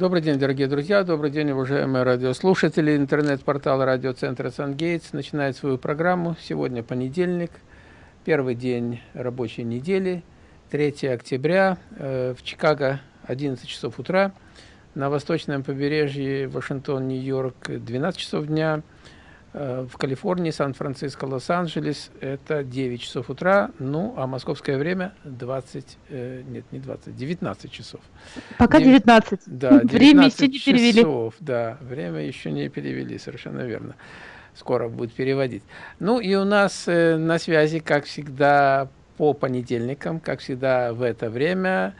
Добрый день, дорогие друзья, добрый день, уважаемые радиослушатели. Интернет-портал радиоцентра «Сангейтс» начинает свою программу. Сегодня понедельник, первый день рабочей недели, 3 октября, э, в Чикаго 11 часов утра, на восточном побережье Вашингтон, Нью-Йорк 12 часов дня, в Калифорнии, Сан-Франциско, Лос-Анджелес это 9 часов утра, ну, а московское время 20, э, нет, не 20, 19 часов. Пока 19. Да, 19 время еще не перевели. Часов, да, время еще не перевели, совершенно верно. Скоро будет переводить. Ну и у нас э, на связи, как всегда, по понедельникам, как всегда в это время,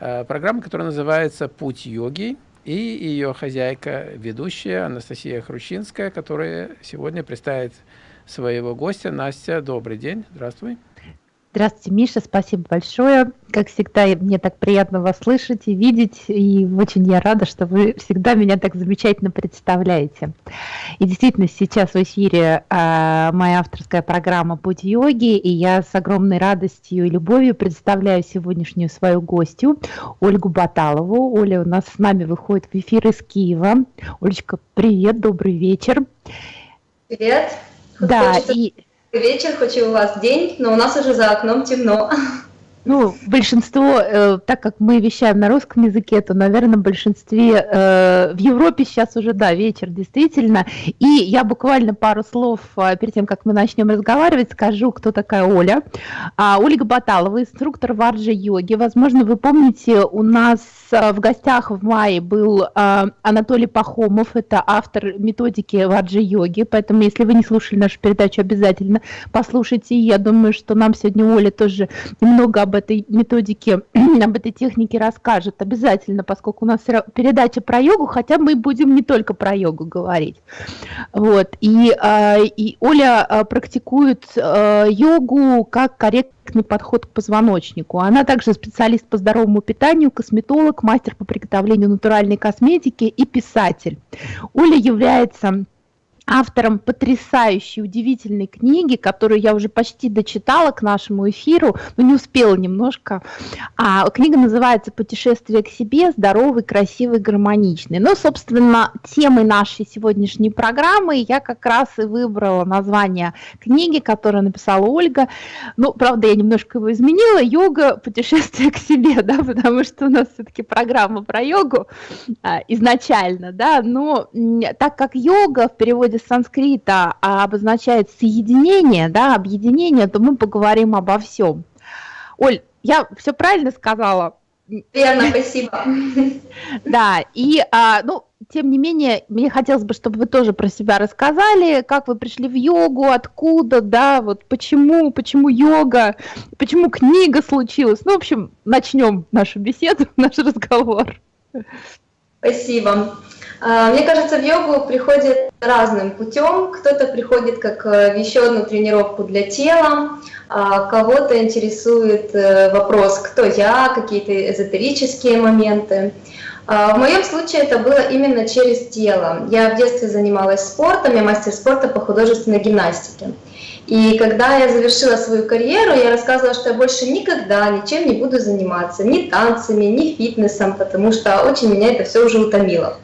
э, программа, которая называется «Путь йоги» и ее хозяйка, ведущая Анастасия Хрущинская, которая сегодня представит своего гостя. Настя, добрый день, здравствуй. Здравствуйте, Миша, спасибо большое. Как всегда, мне так приятно вас слышать и видеть, и очень я рада, что вы всегда меня так замечательно представляете. И действительно, сейчас в эфире э, моя авторская программа «Путь йоги», и я с огромной радостью и любовью представляю сегодняшнюю свою гостью Ольгу Баталову. Оля у нас с нами выходит в эфир из Киева. Олечка, привет, добрый вечер. Привет. Да, и вечер, хоть и у вас день, но у нас уже за окном темно. Ну, большинство, э, так как мы вещаем на русском языке, то, наверное, в большинстве э, в Европе сейчас уже, да, вечер, действительно. И я буквально пару слов э, перед тем, как мы начнем разговаривать, скажу, кто такая Оля. А, Ольга Баталова, инструктор варджа-йоги. Возможно, вы помните, у нас э, в гостях в мае был э, Анатолий Пахомов, это автор методики варджа-йоги, поэтому, если вы не слушали нашу передачу, обязательно послушайте. Я думаю, что нам сегодня Оля тоже немного об об этой методике, об этой технике расскажет обязательно, поскольку у нас передача про йогу, хотя мы будем не только про йогу говорить. Вот. И, а, и Оля а, практикует а, йогу как корректный подход к позвоночнику. Она также специалист по здоровому питанию, косметолог, мастер по приготовлению натуральной косметики и писатель. Оля является автором потрясающей, удивительной книги, которую я уже почти дочитала к нашему эфиру, но не успела немножко. А, книга называется «Путешествие к себе. Здоровый, красивый, гармоничный». Ну, собственно, темой нашей сегодняшней программы я как раз и выбрала название книги, которую написала Ольга. Ну, правда, я немножко его изменила. «Йога. Путешествие к себе», да, потому что у нас все-таки программа про йогу а, изначально, да, но так как йога в переводе переводе с санскрита а обозначает соединение, да, объединение, то мы поговорим обо всем. Оль, я все правильно сказала? Верно, спасибо. Да, и, а, ну, тем не менее, мне хотелось бы, чтобы вы тоже про себя рассказали, как вы пришли в йогу, откуда, да, вот почему, почему йога, почему книга случилась. Ну, в общем, начнем нашу беседу, наш разговор. Спасибо. А, мне кажется, в йогу приходит разным путем. Кто-то приходит как э, еще одну тренировку для тела, а кого-то интересует э, вопрос, кто я, какие-то эзотерические моменты. А, в моем случае это было именно через тело. Я в детстве занималась спортом, я мастер спорта по художественной гимнастике. И когда я завершила свою карьеру, я рассказывала, что я больше никогда ничем не буду заниматься, ни танцами, ни фитнесом, потому что очень меня это все уже утомило.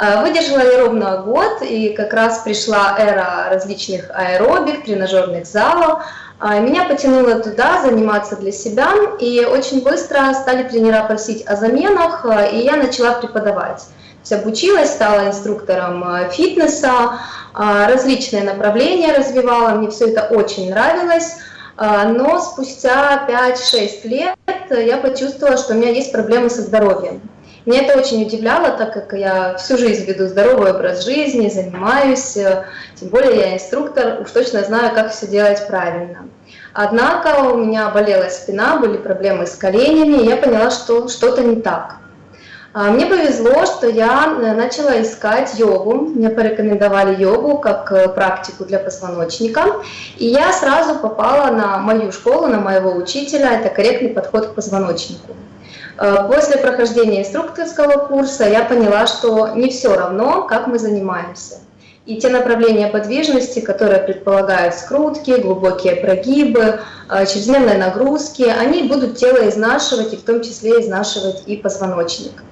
Э, выдержала я ровно год, и как раз пришла эра различных аэробик, тренажерных залов. Э, меня потянуло туда заниматься для себя, и очень быстро стали тренера просить о заменах, э, и я начала преподавать. Обучилась, стала инструктором фитнеса, различные направления развивала, мне все это очень нравилось. Но спустя 5-6 лет я почувствовала, что у меня есть проблемы со здоровьем. Меня это очень удивляло, так как я всю жизнь веду здоровый образ жизни, занимаюсь, э, тем более я инструктор, уж точно знаю, как все делать правильно. Однако у меня болела спина, были проблемы с коленями, и я поняла, что что-то не так. А, мне повезло, что я э, начала искать йогу, мне порекомендовали йогу как э, практику для позвоночника, и я сразу попала на мою школу, на моего учителя, это корректный подход к позвоночнику. Э, после прохождения инструкторского курса я поняла, что не все равно, как мы занимаемся. И те направления подвижности, которые предполагают скрутки, глубокие прогибы, чрезмерные нагрузки, они будут тело изнашивать, и в том числе изнашивать и позвоночник.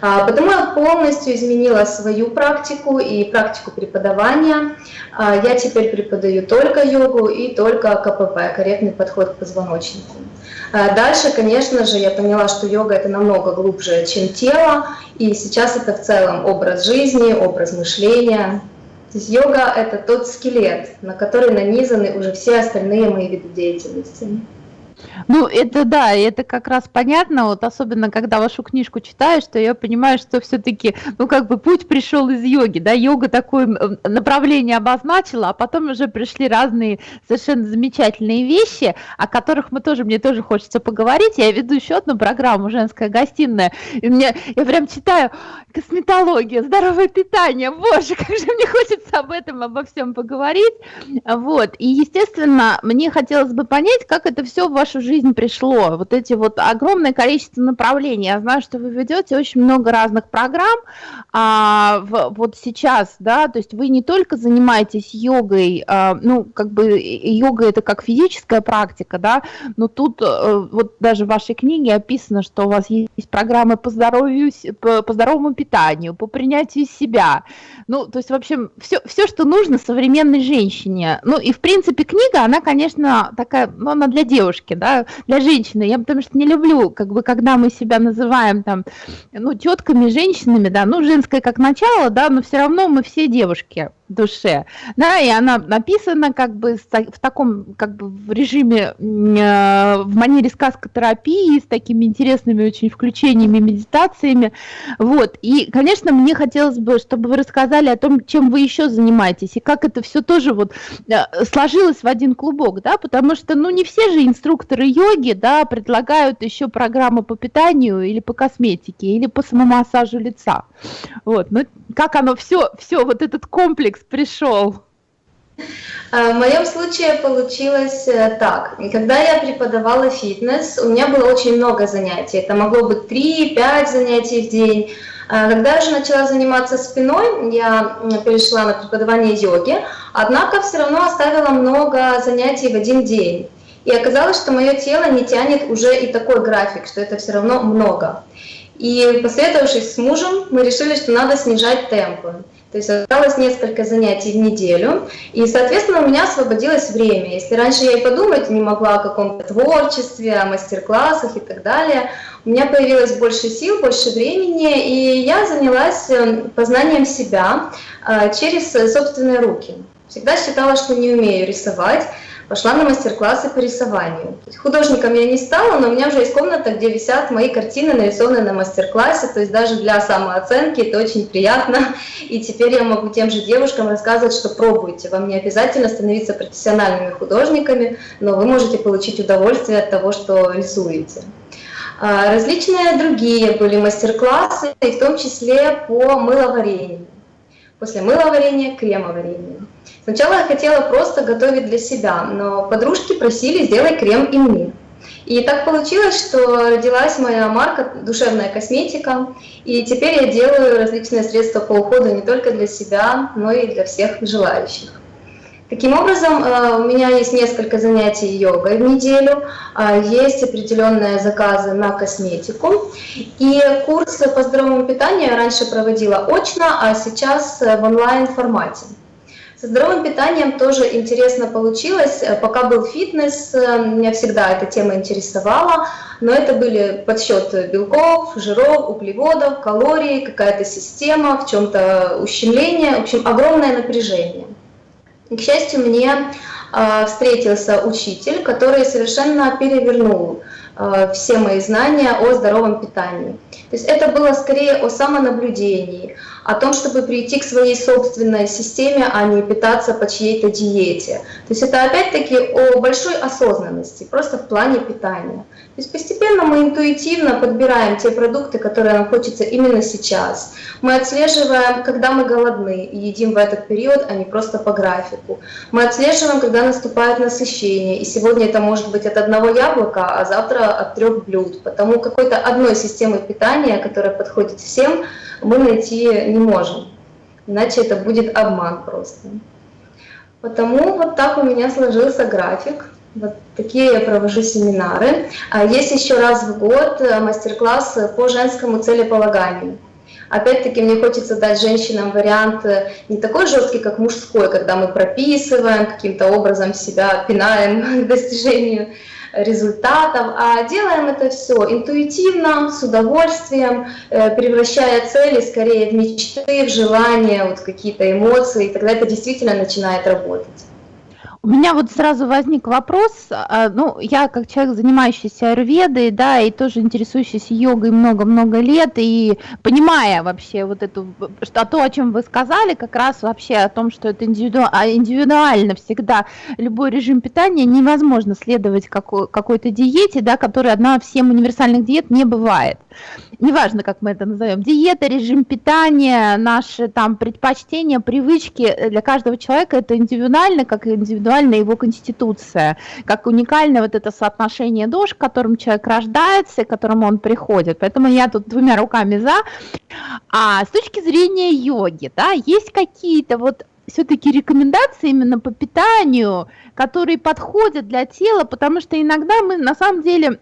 А, потому я полностью изменила свою практику и практику преподавания. А, я теперь преподаю только йогу и только КПП, корректный подход к позвоночнику. А, дальше, конечно же, я поняла, что йога это намного глубже, чем тело, и сейчас это в целом образ жизни, образ мышления. То есть йога это тот скелет, на который нанизаны уже все остальные мои виды деятельности. Ну, это да, это как раз понятно, вот особенно когда вашу книжку читаешь, что я понимаю, что все-таки, ну, как бы путь пришел из йоги, да, йога такое направление обозначила, а потом уже пришли разные совершенно замечательные вещи, о которых мы тоже, мне тоже хочется поговорить. Я веду еще одну программу «Женская гостиная», и мне, я прям читаю косметология, здоровое питание, боже, как же мне хочется об этом, обо всем поговорить. Вот, и, естественно, мне хотелось бы понять, как это все в вашу жизнь пришло? Вот эти вот огромное количество направлений. Я знаю, что вы ведете очень много разных программ. А, в, вот сейчас, да, то есть вы не только занимаетесь йогой, а, ну, как бы йога это как физическая практика, да, но тут а, вот даже в вашей книге описано, что у вас есть программы по здоровью, по, по здоровому питанию, по принятию себя. Ну, то есть, в общем, все, все, что нужно современной женщине. Ну, и, в принципе, книга, она, конечно, такая, ну, она для девушки, да, для женщины. Я потому что не люблю, как бы, когда мы себя называем там, ну, тетками, женщинами, да, ну, женское как начало, да, но все равно мы все девушки душе, да, и она написана как бы в таком, как бы в режиме, э, в манере сказкотерапии, с такими интересными очень включениями, медитациями, вот, и, конечно, мне хотелось бы, чтобы вы рассказали о том, чем вы еще занимаетесь, и как это все тоже вот э, сложилось в один клубок, да, потому что, ну, не все же инструкторы йоги, да, предлагают еще программы по питанию или по косметике, или по самомассажу лица, вот, ну, как оно все, все, вот этот комплекс комплекс пришел? А, в моем случае получилось э, так. Когда я преподавала фитнес, у меня было очень много занятий. Это могло быть 3-5 занятий в день. А, когда я уже начала заниматься спиной, я перешла на преподавание йоги, однако все равно оставила много занятий в один день. И оказалось, что мое тело не тянет уже и такой график, что это все равно много. И посоветовавшись с мужем, мы решили, что надо снижать темпы. То есть осталось несколько занятий в неделю, и, соответственно, у меня освободилось время. Если раньше я и подумать не могла о каком-то творчестве, о мастер-классах и так далее, у меня появилось больше сил, больше времени, и я занялась э, познанием себя э, через собственные руки. Всегда считала, что не умею рисовать, пошла на мастер-классы по рисованию. Художником я не стала, но у меня уже есть комната, где висят мои картины, нарисованные на мастер-классе, то есть даже для самооценки это очень приятно. И теперь я могу тем же девушкам рассказывать, что пробуйте, вам не обязательно становиться профессиональными художниками, но вы можете получить удовольствие от того, что рисуете. А, различные другие были мастер-классы, и в том числе по мыловарению. После мыловарения – кремоварение. Сначала я хотела просто готовить для себя, но подружки просили «сделай крем и мне». И так получилось, что родилась моя марка «Душевная косметика», и теперь я делаю различные средства по уходу не только для себя, но и для всех желающих. Таким образом, э, у меня есть несколько занятий йогой в неделю, а есть определенные заказы на косметику. И курсы по здоровому питанию я раньше проводила очно, а сейчас в онлайн-формате. Со здоровым питанием тоже интересно получилось. Э, пока был фитнес, э, меня всегда эта тема интересовала, но это были подсчет белков, жиров, углеводов, калорий, какая-то система, в чем-то ущемление, в общем, огромное напряжение. К счастью, мне э, встретился учитель, который совершенно перевернул все мои знания о здоровом питании. То есть это было скорее о самонаблюдении, о том, чтобы прийти к своей собственной системе, а не питаться по чьей-то диете. То есть это опять-таки о большой осознанности, просто в плане питания. То есть постепенно мы интуитивно подбираем те продукты, которые нам хочется именно сейчас. Мы отслеживаем, когда мы голодны и едим в этот период, а не просто по графику. Мы отслеживаем, когда наступает насыщение. И сегодня это может быть от одного яблока, а завтра от трех блюд. Потому какой-то одной системы питания, которая подходит всем, мы найти не можем. Иначе это будет обман просто. Потому вот так у меня сложился график. Вот такие я провожу семинары. А есть еще раз в год э, мастер-класс по женскому целеполаганию. Опять-таки мне хочется дать женщинам вариант э, не такой жесткий, как мужской, когда мы прописываем, каким-то образом себя пинаем к достижению результатов, а делаем это все интуитивно, с удовольствием, э, превращая цели скорее в мечты, в желания, вот какие-то эмоции, и тогда это действительно начинает работать. У меня вот сразу возник вопрос, а, ну, я как человек, занимающийся аюрведой, да, и тоже интересующийся йогой много-много лет, и понимая вообще вот эту, что то, о чем вы сказали, как раз вообще о том, что это индивиду, а, индивидуально всегда любой режим питания невозможно следовать какой, какой-то диете, да, которая одна всем универсальных диет не бывает неважно, как мы это назовем, диета, режим питания, наши там предпочтения, привычки для каждого человека это индивидуально, как индивидуальна его конституция, как уникальное вот это соотношение душ, к которым человек рождается, к которому он приходит. Поэтому я тут двумя руками за. А с точки зрения йоги, да, есть какие-то вот все-таки рекомендации именно по питанию, которые подходят для тела, потому что иногда мы на самом деле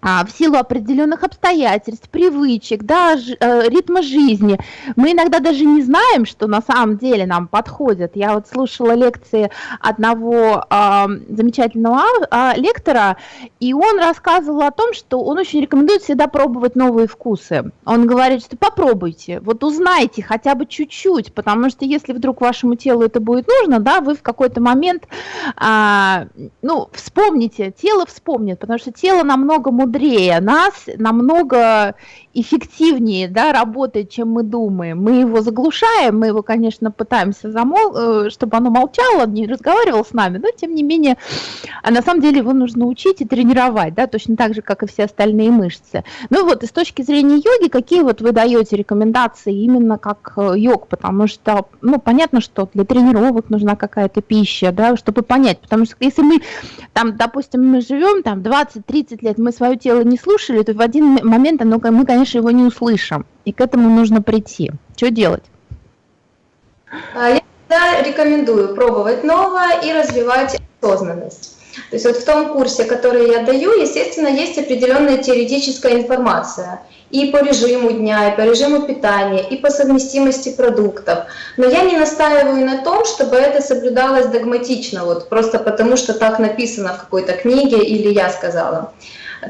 а, в силу определенных обстоятельств, привычек, да, ж, э, ритма жизни. Мы иногда даже не знаем, что на самом деле нам подходит. Я вот слушала лекции одного э, замечательного э, лектора, и он рассказывал о том, что он очень рекомендует всегда пробовать новые вкусы. Он говорит, что попробуйте, вот узнайте хотя бы чуть-чуть, потому что если вдруг вашему телу это будет нужно, да, вы в какой-то момент, э, ну, вспомните, тело вспомнит, потому что тело намного мудрее нас, намного эффективнее да, работает, чем мы думаем. Мы его заглушаем, мы его, конечно, пытаемся замол... Э, чтобы оно молчало, не разговаривало с нами, но тем не менее, а на самом деле его нужно учить и тренировать, да, точно так же, как и все остальные мышцы. Ну вот, и с точки зрения йоги, какие вот вы даете рекомендации именно как э, йог, потому что, ну, понятно, что для тренировок нужна какая-то пища, да, чтобы понять, потому что если мы, там, допустим, мы живем там 20-30 лет, мы свое тело не слушали, то в один момент оно, мы, конечно, его не услышим. И к этому нужно прийти. Что делать? А, я всегда рекомендую пробовать новое и развивать осознанность. То есть вот в том курсе, который я даю, естественно, есть определенная теоретическая информация и по режиму дня, и по режиму питания, и по совместимости продуктов. Но я не настаиваю на том, чтобы это соблюдалось догматично, вот просто потому что так написано в какой-то книге или я сказала.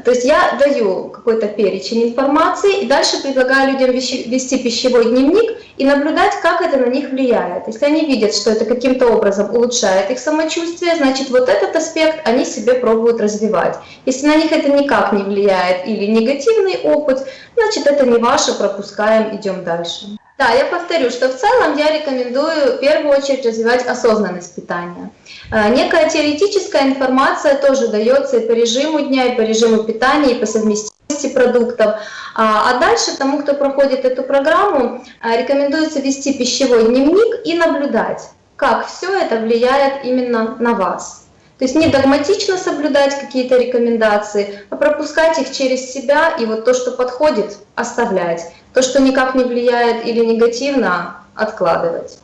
То есть я даю какой-то перечень информации и дальше предлагаю людям вести пищевой дневник и наблюдать, как это на них влияет. Если они видят, что это каким-то образом улучшает их самочувствие, значит вот этот аспект они себе пробуют развивать. Если на них это никак не влияет или негативный опыт, значит это не ваше, пропускаем, идем дальше. Да, я повторю, что в целом я рекомендую в первую очередь развивать осознанность питания. Э, некая теоретическая информация тоже дается и по режиму дня, и по режиму питания, и по совместимости продуктов. А, а дальше тому, кто проходит эту программу, э, рекомендуется вести пищевой дневник и наблюдать, как все это влияет именно на вас. То есть не догматично соблюдать какие-то рекомендации, а пропускать их через себя и вот то, что подходит, оставлять. То, что никак не влияет или негативно, откладывать.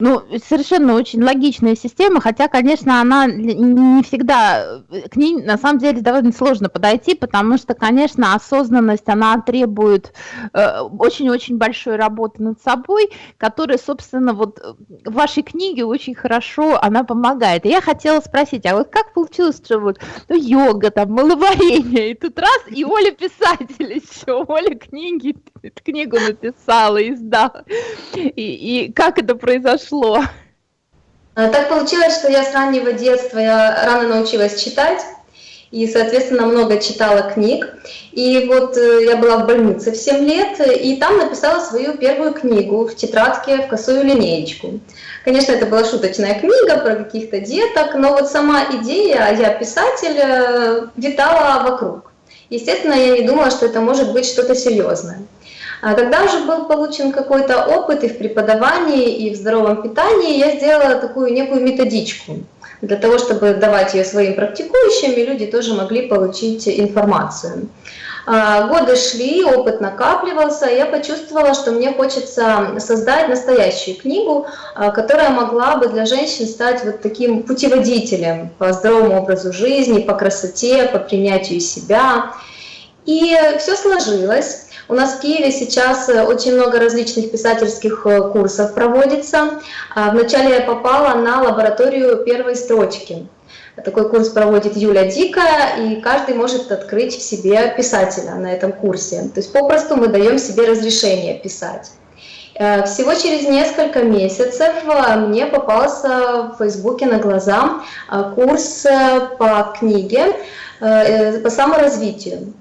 Ну, совершенно очень логичная система, хотя, конечно, она не всегда, э, к ней на самом деле довольно сложно подойти, потому что, конечно, осознанность, она требует э, очень-очень э, большой работы над собой, которая, собственно, вот в вашей книге очень хорошо она помогает. И я хотела спросить, а вот как получилось, что вот ну, йога, там, маловарение, и тут раз, и Оля писатель еще, Оля книги, книгу написала, издала. И, и как это произошло? Произошло? А, так получилось, что я с раннего детства я рано научилась читать и, соответственно, много читала книг. И вот э, я была в больнице в 7 лет, и там написала свою первую книгу в тетрадке в косую линеечку. Конечно, это была шуточная книга про каких-то деток, но вот сама идея, я писатель, э, витала вокруг. Естественно, я не думала, что это может быть что-то серьезное. А когда уже был получен какой-то опыт и в преподавании, и в здоровом питании, я сделала такую некую методичку для того, чтобы давать ее своим практикующим, и люди тоже могли получить информацию. А, годы шли, опыт накапливался, я почувствовала, что мне хочется создать настоящую книгу, а, которая могла бы для женщин стать вот таким путеводителем по здоровому образу жизни, по красоте, по принятию себя. И все сложилось. У нас в Киеве сейчас э, очень много различных писательских э, курсов проводится. А, вначале я попала на лабораторию первой строчки. Такой курс проводит Юля Дикая, и каждый может открыть в себе писателя на этом курсе. То есть попросту мы даем себе разрешение писать. Э, всего через несколько месяцев мне попался в Фейсбуке на глаза курс по книге, по саморазвитию.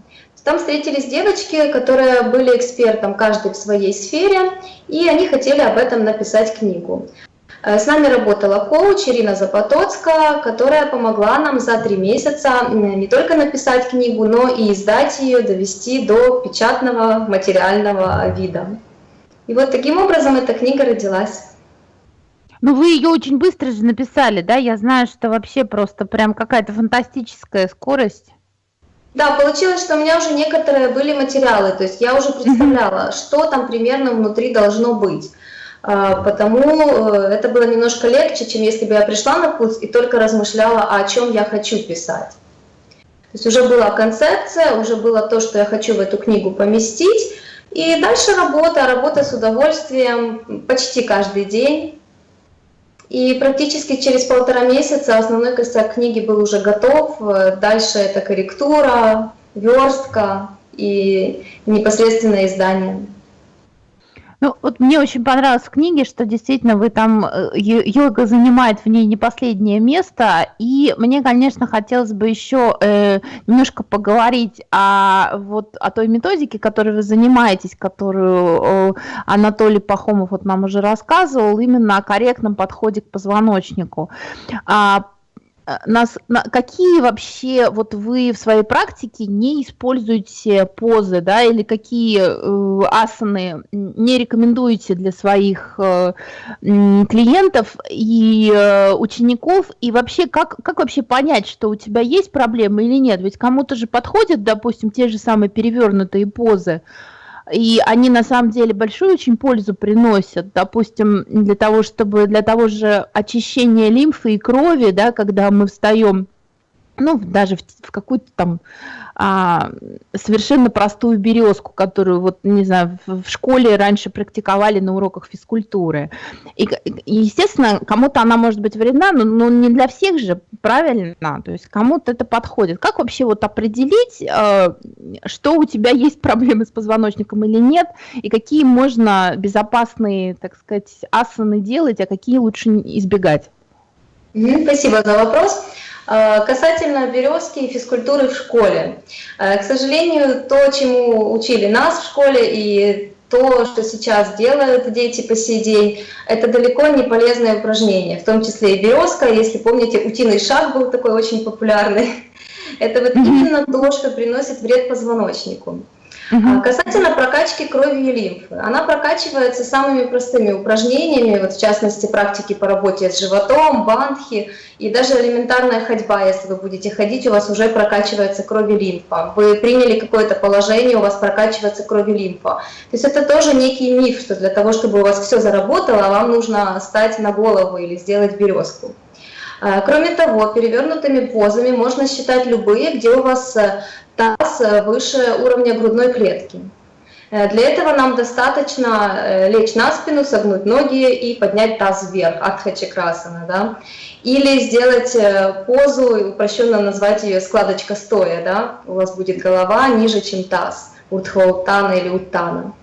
Там встретились девочки, которые были экспертом каждый в своей сфере, и они хотели об этом написать книгу. Э, с нами работала коуч Ирина Запотоцкая, которая помогла нам за три месяца не только написать книгу, но и издать ее, довести до печатного материального вида. И вот таким образом эта книга родилась. Ну, вы ее очень быстро же написали, да? Я знаю, что вообще просто прям какая-то фантастическая скорость. Да, получилось, что у меня уже некоторые были материалы, то есть я уже представляла, что там примерно внутри должно быть. А, потому э, это было немножко легче, чем если бы я пришла на курс и только размышляла, о чем я хочу писать. То есть уже была концепция, уже было то, что я хочу в эту книгу поместить. И дальше работа, работа с удовольствием почти каждый день. И практически через полтора месяца основной косяк книги был уже готов. Дальше это корректура, верстка и непосредственное издание. Ну, вот мне очень понравилось в книге, что действительно вы там, э, йога занимает в ней не последнее место, и мне, конечно, хотелось бы еще э, немножко поговорить о, вот, о той методике, которой вы занимаетесь, которую э, Анатолий Пахомов вот нам уже рассказывал, именно о корректном подходе к позвоночнику. А, нас, на, какие вообще вот вы в своей практике не используете позы, да, или какие э, асаны не рекомендуете для своих э, клиентов и э, учеников, и вообще как, как вообще понять, что у тебя есть проблемы или нет? Ведь кому-то же подходят, допустим, те же самые перевернутые позы, и они на самом деле большую очень пользу приносят, допустим, для того, чтобы для того же очищения лимфы и крови, да, когда мы встаем, ну, даже в, в какую-то там а, совершенно простую березку, которую вот, не знаю, в, в школе раньше практиковали на уроках физкультуры. И, и естественно, кому-то она может быть вредна, но, но не для всех же, правильно? То есть кому-то это подходит. Как вообще вот определить, э, что у тебя есть проблемы с позвоночником или нет, и какие можно безопасные, так сказать, асаны делать, а какие лучше избегать? Спасибо за вопрос. Э, касательно березки и физкультуры в школе. Э, к сожалению, то, чему учили нас в школе и то, что сейчас делают дети по сей день, это далеко не полезное упражнение, в том числе и березка. Если помните, утиный шаг был такой очень популярный. Это вот именно то, что приносит вред позвоночнику. Угу. Касательно прокачки крови и лимфы, она прокачивается самыми простыми упражнениями, вот в частности практики по работе с животом, бандхи и даже элементарная ходьба, если вы будете ходить, у вас уже прокачивается кровь и лимфа. Вы приняли какое-то положение, у вас прокачивается кровь и лимфа. То есть это тоже некий миф, что для того, чтобы у вас все заработало, вам нужно стать на голову или сделать березку. А, кроме того, перевернутыми позами можно считать любые, где у вас э, таз э, выше уровня грудной клетки. Э, для этого нам достаточно э, лечь на спину, согнуть ноги и поднять таз вверх, адхачакрасана, да? Или сделать позу, упрощенно назвать ее складочка стоя, да? У вас будет голова ниже, чем таз, урдхвалтана или уттана.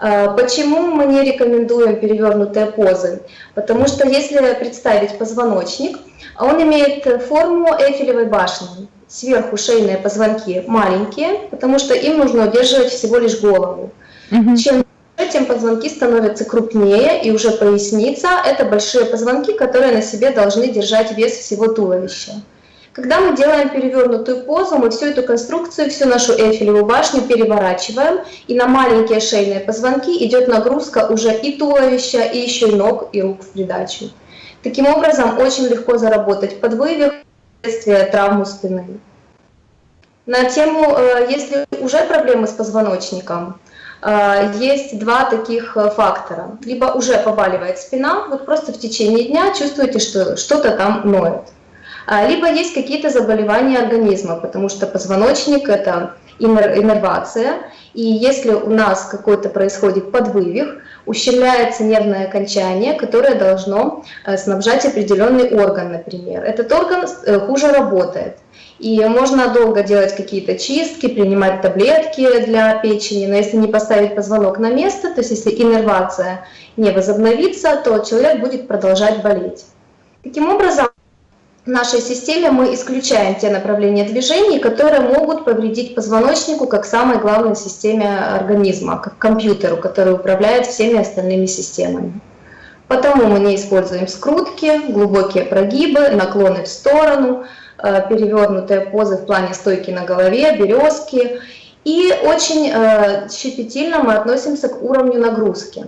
Почему мы не рекомендуем перевернутые позы? Потому что если представить позвоночник, он имеет форму Эйфелевой башни сверху шейные позвонки маленькие, потому что им нужно удерживать всего лишь голову. Угу. Чем тем позвонки становятся крупнее, и уже поясница – это большие позвонки, которые на себе должны держать вес всего туловища. Когда мы делаем перевернутую позу, мы всю эту конструкцию, всю нашу Эйфелеву башню переворачиваем, и на маленькие шейные позвонки идет нагрузка уже и туловища, и еще и ног, и рук в придачу. Таким образом, очень легко заработать подвывих, последствия травмы спины. На тему, э, если уже проблемы с позвоночником, э, есть два таких э, фактора. Либо уже побаливает спина, вот просто в течение дня чувствуете, что что-то там ноет. А, либо есть какие-то заболевания организма, потому что позвоночник – это иннервация, и если у нас какой-то происходит подвывих, ущемляется нервное окончание, которое должно снабжать определенный орган, например. Этот орган хуже работает. И можно долго делать какие-то чистки, принимать таблетки для печени, но если не поставить позвонок на место, то есть если иннервация не возобновится, то человек будет продолжать болеть. Таким образом, в нашей системе мы исключаем те направления движений, которые могут повредить позвоночнику как самой главной системе организма, как компьютеру, который управляет всеми остальными системами. Потому мы не используем скрутки, глубокие прогибы, наклоны в сторону – Э, перевернутые позы в плане стойки на голове, березки. И очень э, щепетильно мы относимся к уровню нагрузки.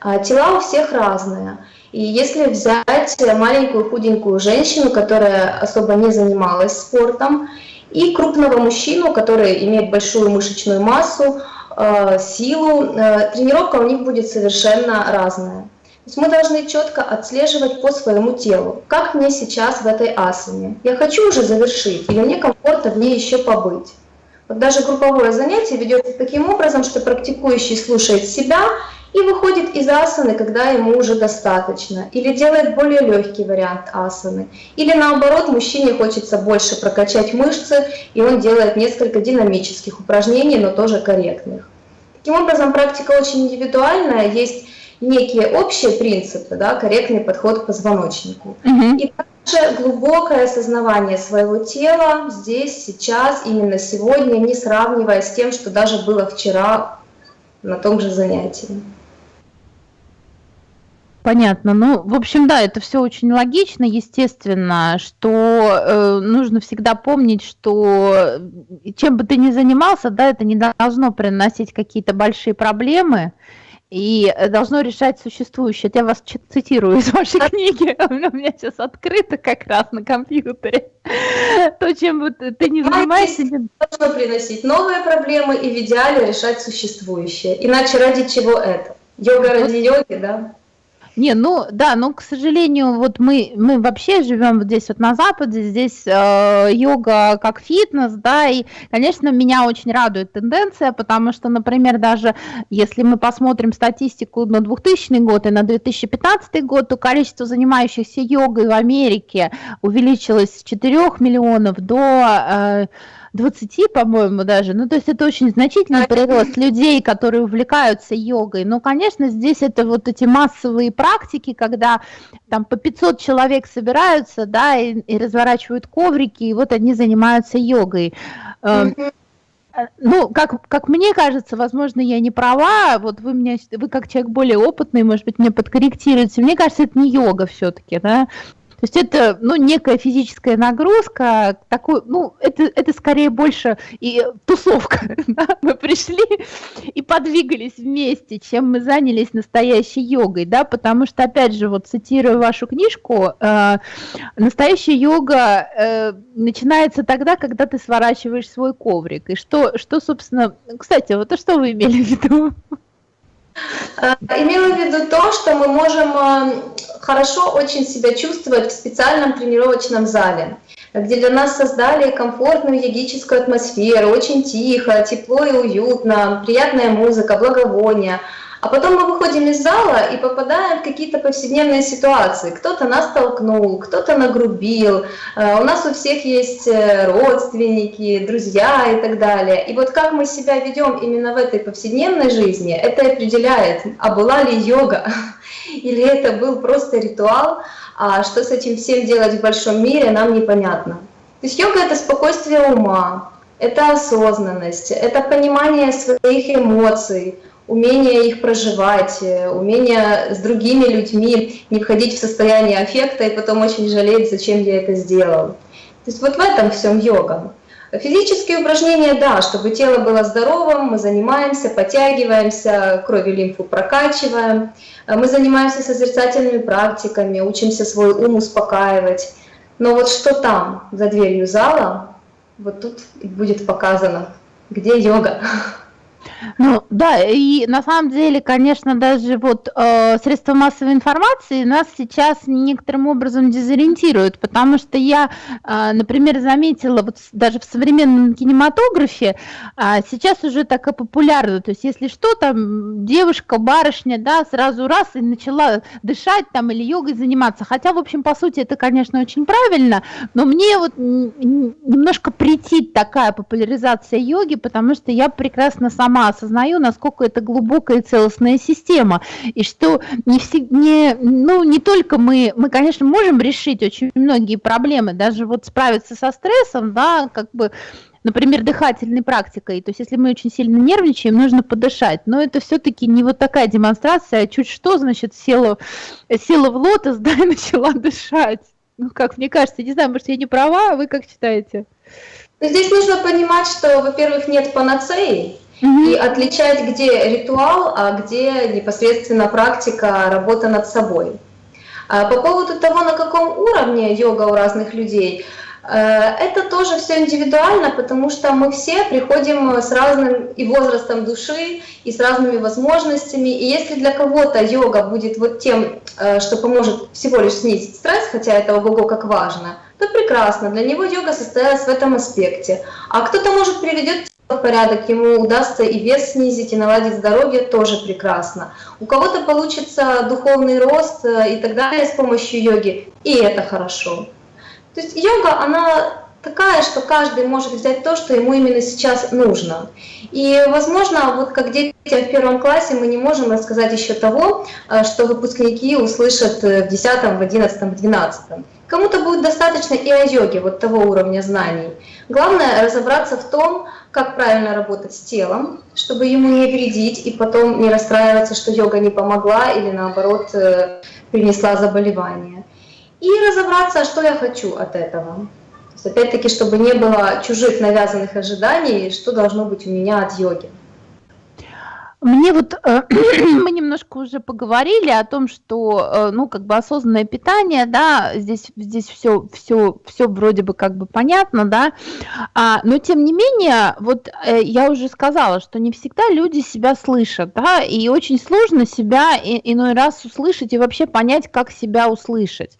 А, тела у всех разные. И если взять маленькую худенькую женщину, которая особо не занималась спортом, и крупного мужчину, который имеет большую мышечную массу, э, силу, тренировка у них будет совершенно разная есть мы должны четко отслеживать по своему телу, как мне сейчас в этой асане. Я хочу уже завершить или мне комфортно в ней еще побыть. Вот даже групповое занятие ведется таким образом, что практикующий слушает себя и выходит из асаны, когда ему уже достаточно, или делает более легкий вариант асаны, или наоборот, мужчине хочется больше прокачать мышцы, и он делает несколько динамических упражнений, но тоже корректных. Таким образом, практика очень индивидуальная, есть некие общие принципы, да, корректный подход к позвоночнику. Угу. И также глубокое осознавание своего тела здесь, сейчас, именно сегодня, не сравнивая с тем, что даже было вчера на том же занятии. Понятно. Ну, в общем, да, это все очень логично, естественно, что э, нужно всегда помнить, что чем бы ты ни занимался, да, это не должно приносить какие-то большие проблемы и э, должно решать существующее. Я вас цитирую из вашей книги, у меня сейчас открыто как раз на компьютере. То, чем ты не занимаешься... Должно приносить новые проблемы и в идеале решать существующее. Иначе ради чего это? Йога ради йоги, да? Не, ну да, но, к сожалению, вот мы, мы вообще живем вот здесь вот на Западе, здесь э, йога как фитнес, да, и, конечно, меня очень радует тенденция, потому что, например, даже если мы посмотрим статистику на 2000 год и на 2015 год, то количество занимающихся йогой в Америке увеличилось с 4 миллионов до... Э, 20, по-моему, даже. Ну, то есть это очень значительный прирост людей, которые увлекаются йогой. Но, конечно, здесь это вот эти массовые практики, когда там по 500 человек собираются, да, и, и разворачивают коврики, и вот они занимаются йогой. Mm-hmm. Ну, как, как мне кажется, возможно, я не права, вот вы меня, вы как человек более опытный, может быть, меня подкорректируете. Мне кажется, это не йога все-таки, да. То есть это, ну, некая физическая нагрузка, такой, ну, это, это скорее больше и тусовка. Да? Мы пришли и подвигались вместе, чем мы занялись настоящей йогой, да, потому что, опять же, вот цитируя вашу книжку, э, настоящая йога э, начинается тогда, когда ты сворачиваешь свой коврик. И что, что собственно, кстати, вот а что вы имели в виду? Э, имела в виду то, что мы можем э, хорошо очень себя чувствовать в специальном тренировочном зале, где для нас создали комфортную йогическую атмосферу, очень тихо, тепло и уютно, приятная музыка, благовония. А потом мы выходим из зала и попадаем в какие-то повседневные ситуации. Кто-то нас толкнул, кто-то нагрубил, э, у нас у всех есть э, родственники, друзья и так далее. И вот как мы себя ведем именно в этой повседневной жизни, это определяет, а была ли йога, или это был просто ритуал, а что с этим всем делать в большом мире, нам непонятно. То есть йога — это спокойствие ума, это осознанность, это понимание своих эмоций, умение их проживать, э, умение с другими людьми не входить в состояние аффекта и потом очень жалеть, зачем я это сделал. То есть вот в этом всем йога. Физические упражнения, да, чтобы тело было здоровым, мы занимаемся, подтягиваемся, кровь и лимфу прокачиваем, мы занимаемся созерцательными практиками, учимся свой ум успокаивать. Но вот что там, за дверью зала, вот тут будет показано, где йога. Ну да, и на самом деле, конечно, даже вот э, средства массовой информации нас сейчас некоторым образом дезориентируют, потому что я, э, например, заметила вот даже в современном кинематографе э, сейчас уже так и популярно, то есть если что, там девушка, барышня, да, сразу раз и начала дышать там или йогой заниматься, хотя, в общем, по сути, это, конечно, очень правильно, но мне вот немножко претит такая популяризация йоги, потому что я прекрасно сама осознаю, насколько это глубокая целостная система, и что не, все, не, ну, не только мы, мы, конечно, можем решить очень многие проблемы, даже вот справиться со стрессом, да, как бы например, дыхательной практикой. То есть, если мы очень сильно нервничаем, нужно подышать. Но это все-таки не вот такая демонстрация, а чуть что, значит, села, села в лотос, да, и начала дышать. Ну, как мне кажется, не знаю, может, я не права, а вы как считаете? Здесь нужно понимать, что, во-первых, нет панацеи, и отличать, где ритуал, а где непосредственно практика, работа над собой. А по поводу того, на каком уровне йога у разных людей, э, это тоже все индивидуально, потому что мы все приходим с разным и возрастом души, и с разными возможностями. И если для кого-то йога будет вот тем, э, что поможет всего лишь снизить стресс, хотя это ого-го как важно, то прекрасно, для него йога состоялась в этом аспекте. А кто-то, может, приведет порядок, ему удастся и вес снизить, и наладить здоровье, тоже прекрасно. У кого-то получится духовный рост э, и так далее с помощью йоги, и это хорошо. То есть йога, она такая, что каждый может взять то, что ему именно сейчас нужно. И, возможно, вот как детям в первом классе мы не можем рассказать еще того, э, что выпускники услышат э, в 10, в 11, в 12. Кому-то будет достаточно и о йоге, вот того уровня знаний. Главное разобраться в том, как правильно работать с телом, чтобы ему не вредить и потом не расстраиваться, что йога не помогла или наоборот э, принесла заболевание. И разобраться, что я хочу от этого. опять-таки, чтобы не было чужих навязанных ожиданий, что должно быть у меня от йоги. Мне вот э, мы немножко уже поговорили о том, что э, ну как бы осознанное питание, да, здесь здесь все все все вроде бы как бы понятно, да, а, но тем не менее вот э, я уже сказала, что не всегда люди себя слышат, да, и очень сложно себя иной раз услышать и вообще понять, как себя услышать.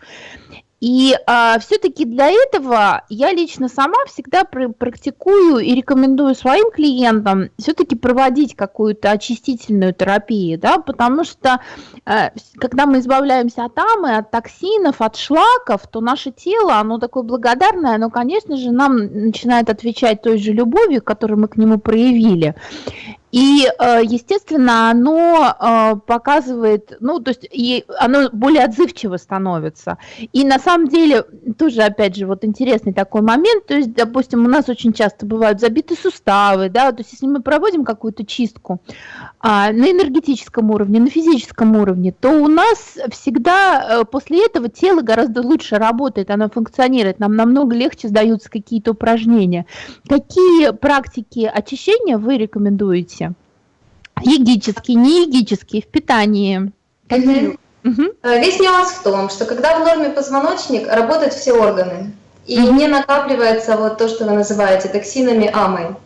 И а, все-таки для этого я лично сама всегда пр практикую и рекомендую своим клиентам все-таки проводить какую-то очистительную терапию, да, потому что а, когда мы избавляемся от амы, от токсинов, от шлаков, то наше тело, оно такое благодарное, оно, конечно же, нам начинает отвечать той же любовью, которую мы к нему проявили. И, э, естественно, оно э, показывает, ну, то есть оно более отзывчиво становится. И на самом деле, тоже, опять же, вот интересный такой момент, то есть, допустим, у нас очень часто бывают забиты суставы, да, то есть если мы проводим какую-то чистку а, на энергетическом уровне, на физическом уровне, то у нас всегда э, после этого тело гораздо лучше работает, оно функционирует, нам намного легче сдаются какие-то упражнения. Какие практики очищения вы рекомендуете? Егический, не егический, в питании. Угу. Весь нюанс в том, что когда в норме позвоночник, работают все органы. И угу. не накапливается вот то, что вы называете токсинами амой.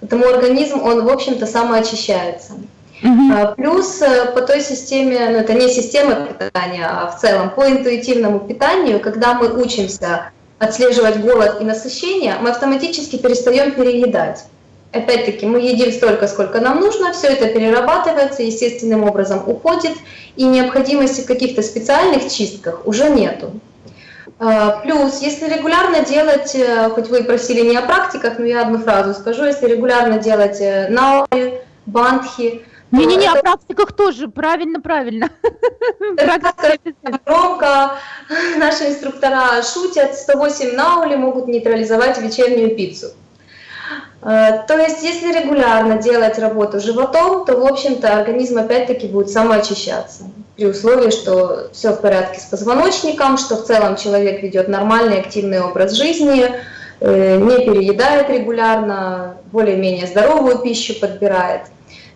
Потому организм, он, в общем-то, самоочищается. Угу. Плюс э, по той системе, ну это не система питания, а в целом по интуитивному питанию, когда мы учимся отслеживать голод и насыщение, мы автоматически перестаем переедать. Опять-таки, мы едим столько, сколько нам нужно, все это перерабатывается, естественным образом уходит, и необходимости в каких-то специальных чистках уже нету. А, плюс, если регулярно делать, э, хоть вы просили не о практиках, но я одну фразу скажу, если регулярно делать э, наури, бандхи, не-не-не, это... о практиках тоже, правильно, правильно. Громко наши инструктора шутят, 108 наули могут нейтрализовать вечернюю пиццу. Э, то есть, если регулярно делать работу животом, то, в общем-то, организм опять-таки будет самоочищаться. При условии, что все в порядке с позвоночником, что в целом человек ведет нормальный активный образ жизни, э, не переедает регулярно, более-менее здоровую пищу подбирает.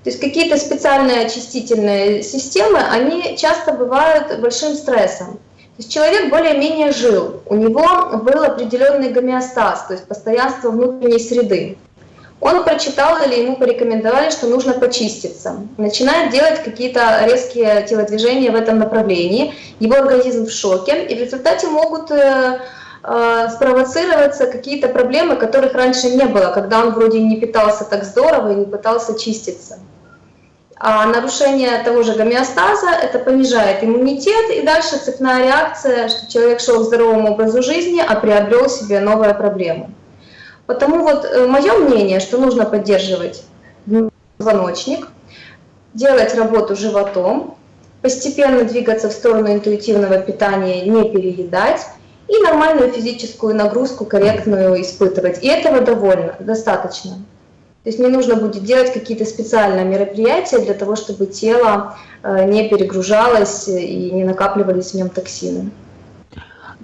То есть какие-то специальные очистительные системы, они часто бывают большим стрессом. есть человек более-менее жил, у него был определенный гомеостаз, то есть постоянство внутренней среды. Он прочитал или ему порекомендовали, что нужно почиститься. Начинает делать какие-то резкие телодвижения в этом направлении. Его организм в шоке, и в результате могут э, э, спровоцироваться какие-то проблемы, которых раньше не было, когда он вроде не питался так здорово и не пытался чиститься. А нарушение того же гомеостаза это понижает иммунитет, и дальше цепная реакция, что человек шел к здоровому образу жизни, а приобрел себе новые проблемы. Потому вот э, мое мнение, что нужно поддерживать звоночник, делать работу животом, постепенно двигаться в сторону интуитивного питания, не переедать, и нормальную физическую нагрузку корректную испытывать. И этого довольно, достаточно. То есть не нужно будет делать какие-то специальные мероприятия для того, чтобы тело э, не перегружалось и не накапливались в нем токсины.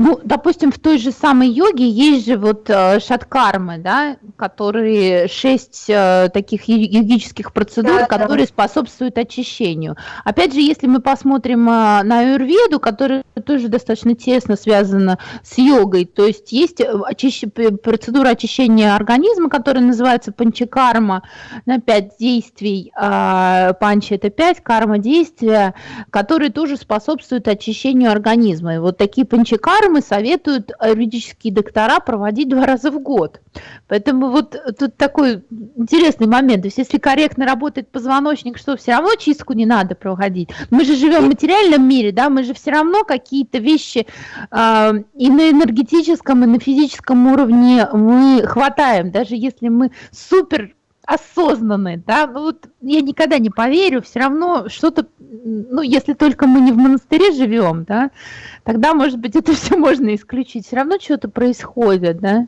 Ну, допустим, в той же самой йоге есть же вот э, шаткармы, да, которые шесть э, таких йогических процедур, да, которые да. способствуют очищению. Опять же, если мы посмотрим э, на аюрведу, которая тоже достаточно тесно связана с йогой, то есть есть очищ... процедура очищения организма, которая называется панчакарма, на пять действий, э, панчи это пять, карма действия, которые тоже способствуют очищению организма. И вот такие панчакармы нормы советуют юридические доктора проводить два раза в год. Поэтому вот тут такой интересный момент. То есть если корректно работает позвоночник, что все равно чистку не надо проводить. Мы же живем в материальном мире, да, мы же все равно какие-то вещи э, и на энергетическом, и на физическом уровне мы хватаем. Даже если мы супер осознанные, да, ну вот я никогда не поверю, все равно что-то, ну, если только мы не в монастыре живем, да, тогда, может быть, это все можно исключить, все равно что-то происходит, да.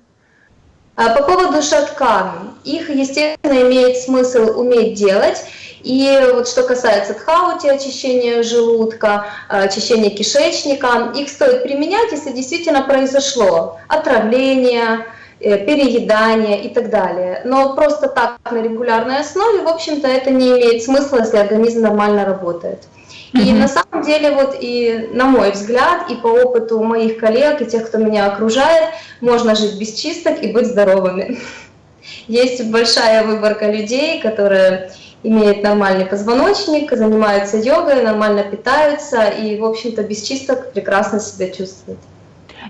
А по поводу шаткан, их, естественно, имеет смысл уметь делать, и вот что касается тхаути, очищения желудка, очищения кишечника, их стоит применять, если действительно произошло отравление, переедание и так далее. Но просто так на регулярной основе, в общем-то, это не имеет смысла, если организм нормально работает. И на самом деле, вот и на мой взгляд, и по опыту моих коллег, и тех, кто меня окружает, можно жить без чисток и быть здоровыми. Есть большая выборка людей, которые имеют нормальный позвоночник, занимаются йогой, нормально питаются и, в общем-то, без чисток прекрасно себя чувствуют.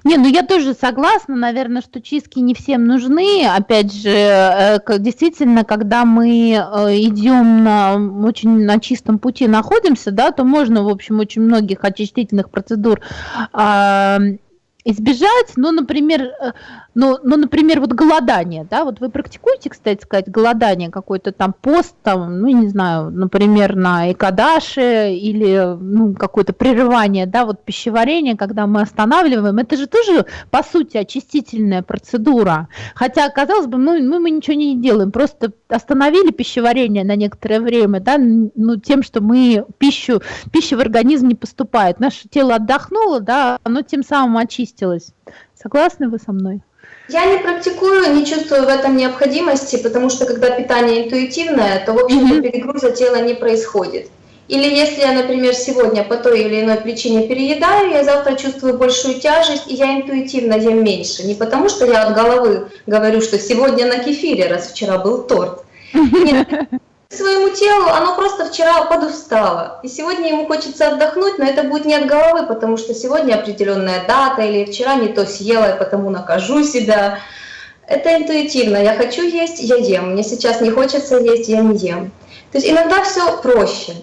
Не, ну я тоже согласна, наверное, что чистки не всем нужны. Опять же, э, действительно, когда мы э, идем на очень на чистом пути находимся, да, то можно, в общем, очень многих очистительных процедур избежать, ну, например, э, ну, ну, например, вот голодание, да, вот вы практикуете, кстати сказать, голодание, какой-то там пост, там, ну, не знаю, например, на Экадаше или, ну, какое-то прерывание, да, вот пищеварение, когда мы останавливаем, это же тоже, по сути, очистительная процедура, хотя, казалось бы, ну, мы, мы ничего не делаем, просто остановили пищеварение на некоторое время, да, ну, тем, что мы пищу, пища в организм не поступает, наше тело отдохнуло, да, оно тем самым очистилось. Согласны вы со мной? Я не практикую, не чувствую в этом необходимости, потому что когда питание интуитивное, то, в общем-то, перегруза тела не происходит. Или если я, например, сегодня по той или иной причине переедаю, я завтра чувствую большую тяжесть, и я интуитивно ем меньше. Не потому что я от головы говорю, что сегодня на кефире, раз вчера был торт. Нет, своему телу, оно просто вчера подустало. И сегодня ему хочется отдохнуть, но это будет не от головы, потому что сегодня определенная дата, или вчера не то съела, и потому накажу себя. Это интуитивно. Я хочу есть, я ем. Мне сейчас не хочется есть, я не ем. То есть иногда все проще.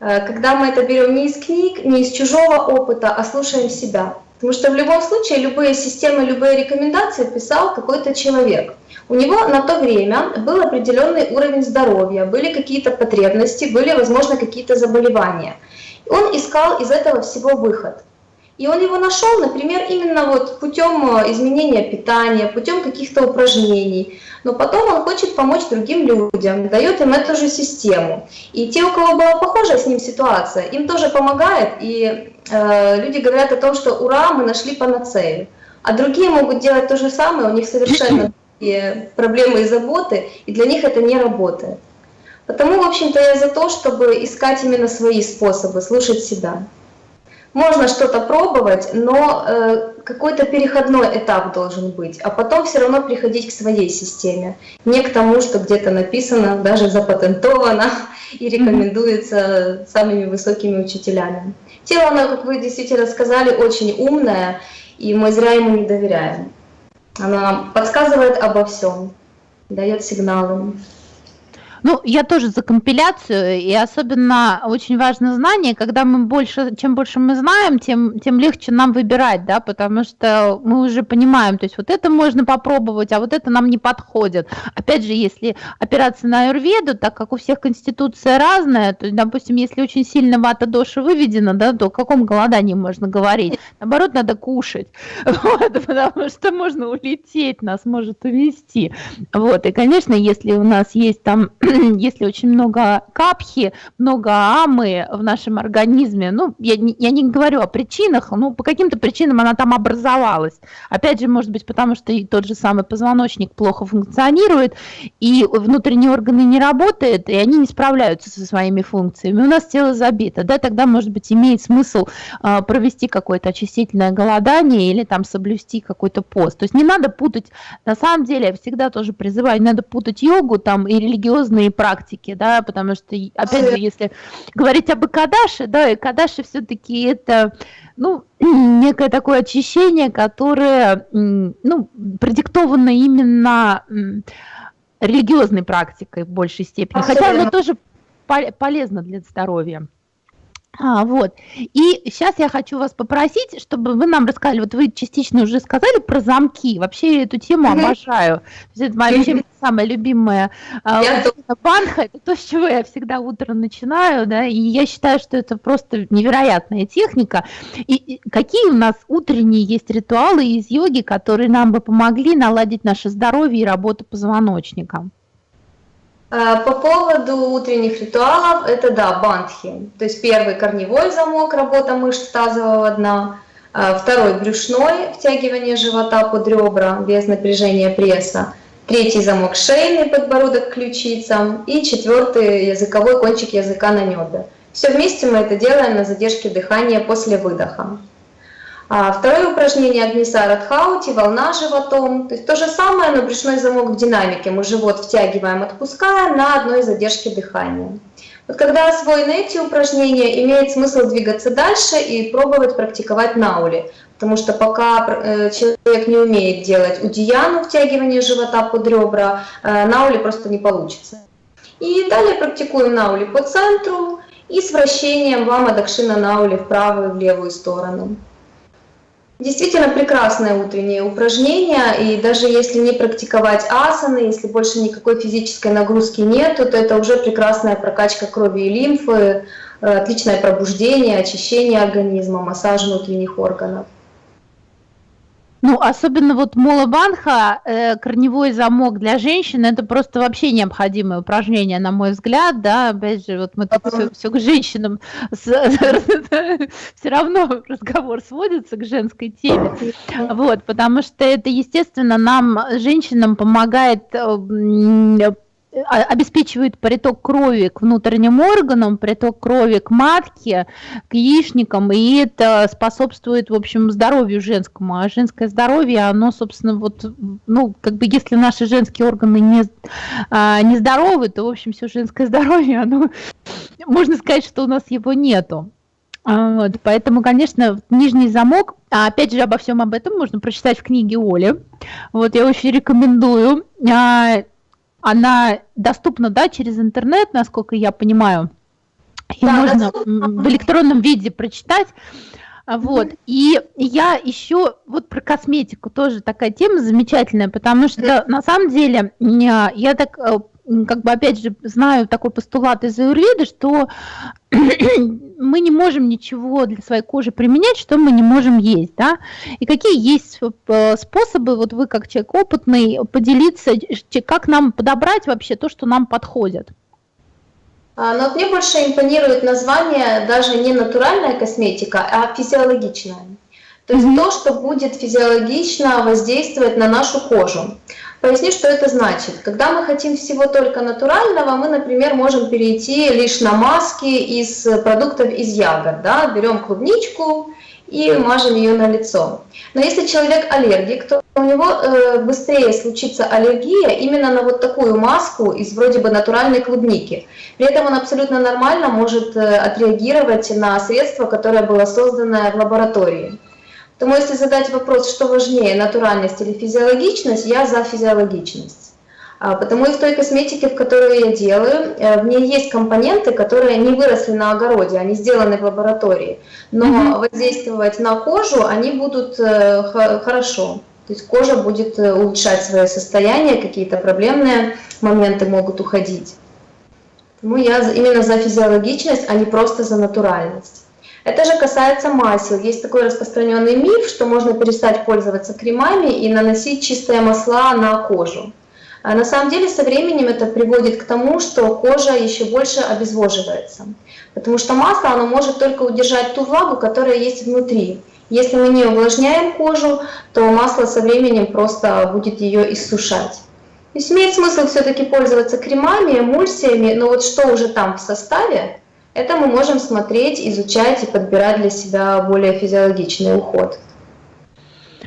Э, когда мы это берем не из книг, не из чужого опыта, а слушаем себя. Потому что в любом случае любые системы, любые рекомендации писал какой-то человек. У него на то время был определенный уровень здоровья, были какие-то потребности, были, возможно, какие-то заболевания. Он искал из этого всего выход. И он его нашел, например, именно вот путем э, изменения питания, путем каких-то упражнений. Но потом он хочет помочь другим людям, дает им эту же систему. И те, у кого была похожая с ним ситуация, им тоже помогает. И э, люди говорят о том, что ура, мы нашли панацею. А другие могут делать то же самое, у них совершенно проблемы и заботы, и для них это не работает. Потому, в общем-то, я за то, чтобы искать именно свои способы, слушать себя. можно что-то пробовать, но э, какой-то переходной этап должен быть, а потом все равно приходить к своей системе, не к тому, что где-то написано, даже запатентовано и рекомендуется самыми высокими учителями. Тело, оно, как вы действительно сказали, очень умное, и мы зря ему не доверяем. Оно нам подсказывает обо всем, дает сигналы. Ну, я тоже за компиляцию, и особенно очень важно знание, когда мы больше, чем больше мы знаем, тем, тем легче нам выбирать, да, потому что мы уже понимаем, то есть вот это можно попробовать, а вот это нам не подходит. Опять же, если опираться на аюрведу, так как у всех конституция разная, то, допустим, если очень сильно вата доши выведена, да, то о каком голодании можно говорить? Наоборот, надо кушать, вот, потому что можно улететь, нас может увести. Вот, и, конечно, если у нас есть там если очень много капхи, много амы в нашем организме, ну, я я не говорю о причинах, ну, по каким-то причинам она там образовалась. Опять же, может быть, потому что и тот же самый позвоночник плохо функционирует, и внутренние органы не работают, и они не справляются со своими функциями. У нас тело забито, да, тогда, может быть, имеет смысл э, провести какое-то очистительное голодание или там соблюсти какой-то пост. То есть не надо путать, на самом деле, я всегда тоже призываю, не надо путать йогу там и религиозные духовные практики, да, потому что, опять же, если говорить об Икадаше, да, Икадаше все-таки это, ну, некое такое очищение, которое, ну, продиктовано именно религиозной практикой в большей степени, хотя оно тоже полезно для здоровья. А, вот. И сейчас я хочу вас попросить, чтобы вы нам рассказали, вот вы частично уже сказали про замки, вообще эту тему mm-hmm. обожаю. То есть это моя вообще самая любимая я банха, это то, с чего я всегда утром начинаю, да, и я считаю, что это просто невероятная техника. И, и какие у нас утренние есть ритуалы из йоги, которые нам бы помогли наладить наше здоровье и работу позвоночника? Э, по поводу утренних ритуалов, это да, бандхи. То есть первый корневой замок, работа мышц тазового дна. Э, второй брюшной, втягивание живота под ребра без напряжения пресса. Третий замок шейный, подбородок к ключицам. И четвертый языковой кончик языка на небе. Все вместе мы это делаем на задержке дыхания после выдоха. А второе упражнение Агнисара Тхаути, волна животом. То есть то же самое, но брюшной замок в динамике. Мы живот втягиваем, отпускаем на одной задержке дыхания. Вот когда освоены эти упражнения, имеет смысл двигаться дальше и пробовать практиковать наули. Потому что пока э, человек не умеет делать удияну, втягивание живота под ребра, э, наули просто не получится. И далее практикуем наули по центру и с вращением лама дакшина наули в правую и в левую сторону. Действительно прекрасное утреннее упражнение, и даже если не практиковать асаны, если больше никакой физической нагрузки нет, то это уже прекрасная прокачка крови и лимфы, э, отличное пробуждение, очищение организма, массаж внутренних органов. Ну, особенно вот молобанха, э, корневой замок для женщин, это просто вообще необходимое упражнение, на мой взгляд, да, опять же, вот мы тут все, все к женщинам, все равно разговор сводится к женской теме, вот, потому что это, естественно, нам, женщинам, помогает э, обеспечивает приток крови к внутренним органам, приток крови к матке, к яичникам, и это способствует, в общем, здоровью женскому. А женское здоровье, оно, собственно, вот, ну, как бы, если наши женские органы не, а, не здоровы, то, в общем, все женское здоровье, оно, можно сказать, что у нас его нету. А, вот, поэтому, конечно, нижний замок, а опять же, обо всем об этом можно прочитать в книге Оли. Вот, я очень рекомендую. А, она доступна, да, через интернет, насколько я понимаю. И да, можно доступно. в электронном виде прочитать. Вот. Mm-hmm. И я еще вот про косметику тоже такая тема замечательная, потому что на самом деле я так э, как бы опять же знаю такой постулат из аюрведы, что мы не можем ничего для своей кожи применять, что мы не можем есть, да? И какие есть э, способы, вот вы как человек опытный, поделиться, как нам подобрать вообще то, что нам подходит? А, но мне больше импонирует название даже не натуральная косметика, а физиологичная. То есть mm-hmm. то, что будет физиологично воздействовать на нашу кожу. Поясню, что это значит. Когда мы хотим всего только натурального, мы, например, можем перейти лишь на маски из продуктов из ягод. Да? Берем клубничку и мажем ее на лицо. Но если человек аллергик, то у него э, быстрее случится аллергия именно на вот такую маску из вроде бы натуральной клубники. При этом он абсолютно нормально может э, отреагировать на средство, которое было создано в лаборатории. Поэтому если задать вопрос, что важнее, натуральность или физиологичность, я за физиологичность. А, потому и в той косметике, в которую я делаю, э, в ней есть компоненты, которые не выросли на огороде, они сделаны в лаборатории. Но mm-hmm. воздействовать на кожу они будут э, хорошо. То есть кожа будет э, улучшать свое состояние, какие-то проблемные моменты могут уходить. Поэтому я именно за физиологичность, а не просто за натуральность. Это же касается масел. Есть такой распространенный миф, что можно перестать пользоваться кремами и наносить чистые масла на кожу. А на самом деле со временем это приводит к тому, что кожа еще больше обезвоживается. Потому что масло оно может только удержать ту влагу, которая есть внутри. Если мы не увлажняем кожу, то масло со временем просто будет ее иссушать. То есть имеет смысл все-таки пользоваться кремами, эмульсиями, но вот что уже там в составе, это мы можем смотреть, изучать и подбирать для себя более физиологичный уход.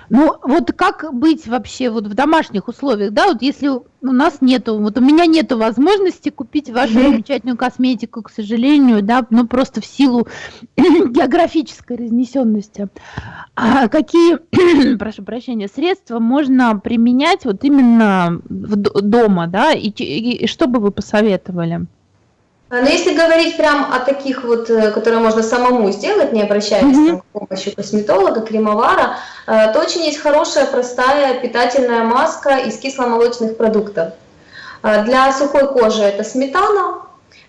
Ну, вот как быть вообще вот в домашних условиях, да, вот если у нас нету, вот у меня нету возможности купить вашу замечательную косметику, к сожалению, да, ну просто в силу географической разнесенности. А какие, прошу прощения, средства можно применять вот именно в дома, да, и, и, и что бы вы посоветовали? А, но если говорить прям о таких вот, э, которые можно самому сделать, не обращаясь mm-hmm. к помощи косметолога, кремовара, э, то очень есть хорошая, простая питательная маска из кисломолочных продуктов. А, для сухой кожи это сметана,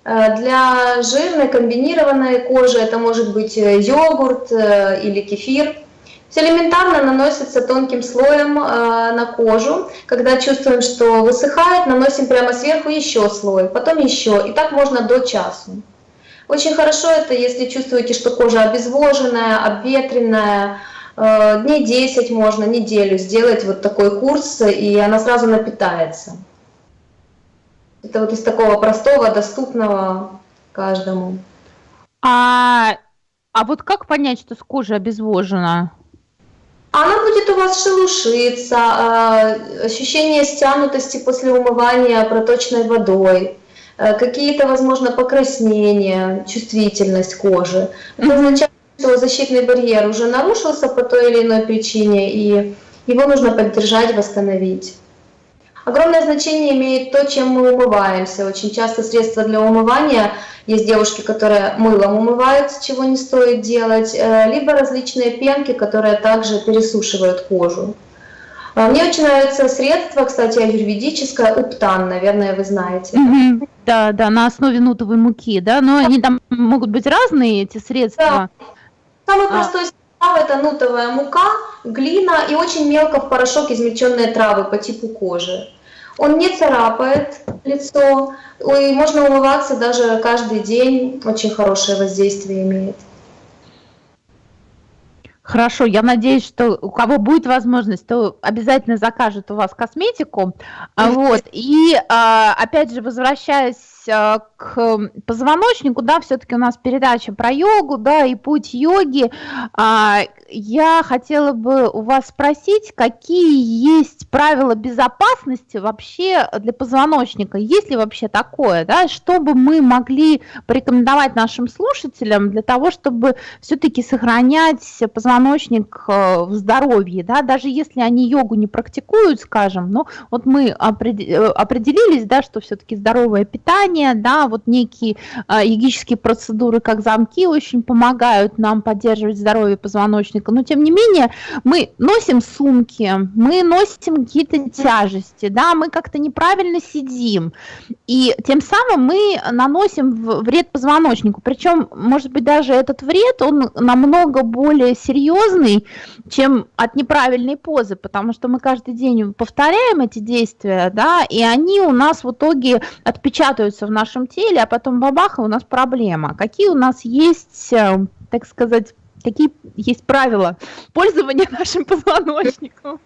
э, для жирной комбинированной кожи это может быть йогурт или кефир – элементарно наносится тонким слоем э, на кожу. Когда чувствуем, что высыхает, наносим прямо сверху еще слой, потом еще. И так можно до часу. Очень хорошо это, если чувствуете, что кожа обезвоженная, обветренная. Э, дней 10 можно, неделю сделать вот такой курс, и она сразу напитается. Это вот из такого простого, доступного каждому. А, а вот как понять, что с кожей обезвожена? Она будет у вас шелушиться, а, ощущение стянутости после умывания проточной водой, э, какие-то, возможно, покраснения, чувствительность кожи. Это означает, что защитный барьер уже нарушился по той или иной причине, и его нужно поддержать, восстановить. Огромное значение имеет то, чем мы умываемся. Очень часто средства для умывания есть девушки, которые мылом умываются, чего не стоит делать, э, либо различные пенки, которые также пересушивают кожу. А, мне очень нравится средство, кстати, аюрведическое, уптан, наверное, вы знаете. Mm-hmm. Да, да, на основе нутовой муки, да, но они там могут быть разные, эти средства. Да. Самый а. простой состав это нутовая мука, глина и очень мелко в порошок измельченные травы по типу кожи. Он не царапает лицо, и можно умываться даже каждый день, очень хорошее воздействие имеет. Хорошо, я надеюсь, что у кого будет возможность, то обязательно закажет у вас косметику. Вот. И а, опять же, возвращаясь а, к позвоночнику, да, все-таки у нас передача про йогу, да, и путь йоги. А, я хотела бы у вас спросить, какие есть правила безопасности вообще для позвоночника? Есть ли вообще такое, да, чтобы мы могли порекомендовать нашим слушателям для того, чтобы все-таки сохранять позвоночник э, в здоровье, да, даже если они йогу не практикуют, скажем, но вот мы э, определились, да, что все-таки здоровое питание, питания, да, вот некие йогические процедуры, как замки, очень помогают нам поддерживать здоровье позвоночника, но тем не менее мы носим сумки, мы носим какие-то тяжести, да, мы как-то неправильно сидим, и тем самым мы наносим вред позвоночнику, причем, может быть, даже этот вред, он намного более серьезный, чем от неправильной позы, потому что мы каждый день повторяем эти действия, да, и они у нас в итоге отпечатаются в нашем теле, а потом бабаха, у нас проблема. Какие у нас есть, э, так сказать, какие есть правила пользования нашим позвоночником?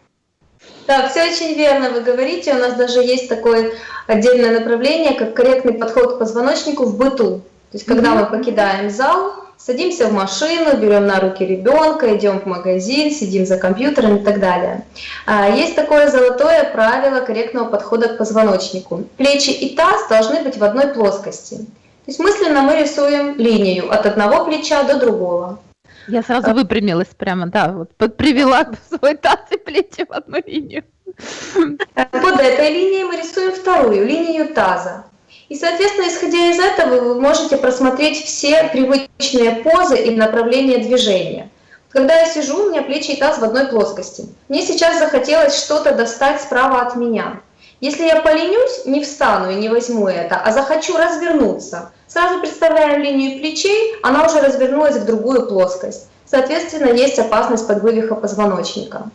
Да, все очень верно вы говорите. У нас даже есть такое отдельное направление, как корректный подход к позвоночнику в быту. То есть, когда мы покидаем зал, садимся в машину, берем на руки ребенка, идем в магазин, сидим за компьютером и так далее. А, есть такое золотое правило корректного подхода к позвоночнику. Плечи и таз должны быть в одной плоскости. То есть мысленно мы рисуем линию от одного плеча до другого. Я сразу выпрямилась прямо, да, вот привела свой таз и плечи в одну линию. Под этой линией мы рисуем вторую линию таза. И, соответственно, исходя из этого, вы можете просмотреть все привычные позы и направления движения. Когда я сижу, у меня плечи и таз в одной плоскости. Мне сейчас захотелось что-то достать справа от меня. Если я поленюсь, не встану и не возьму это, а захочу развернуться, сразу представляем линию плечей, она уже развернулась в другую плоскость. Соответственно, есть опасность подвывиха позвоночника.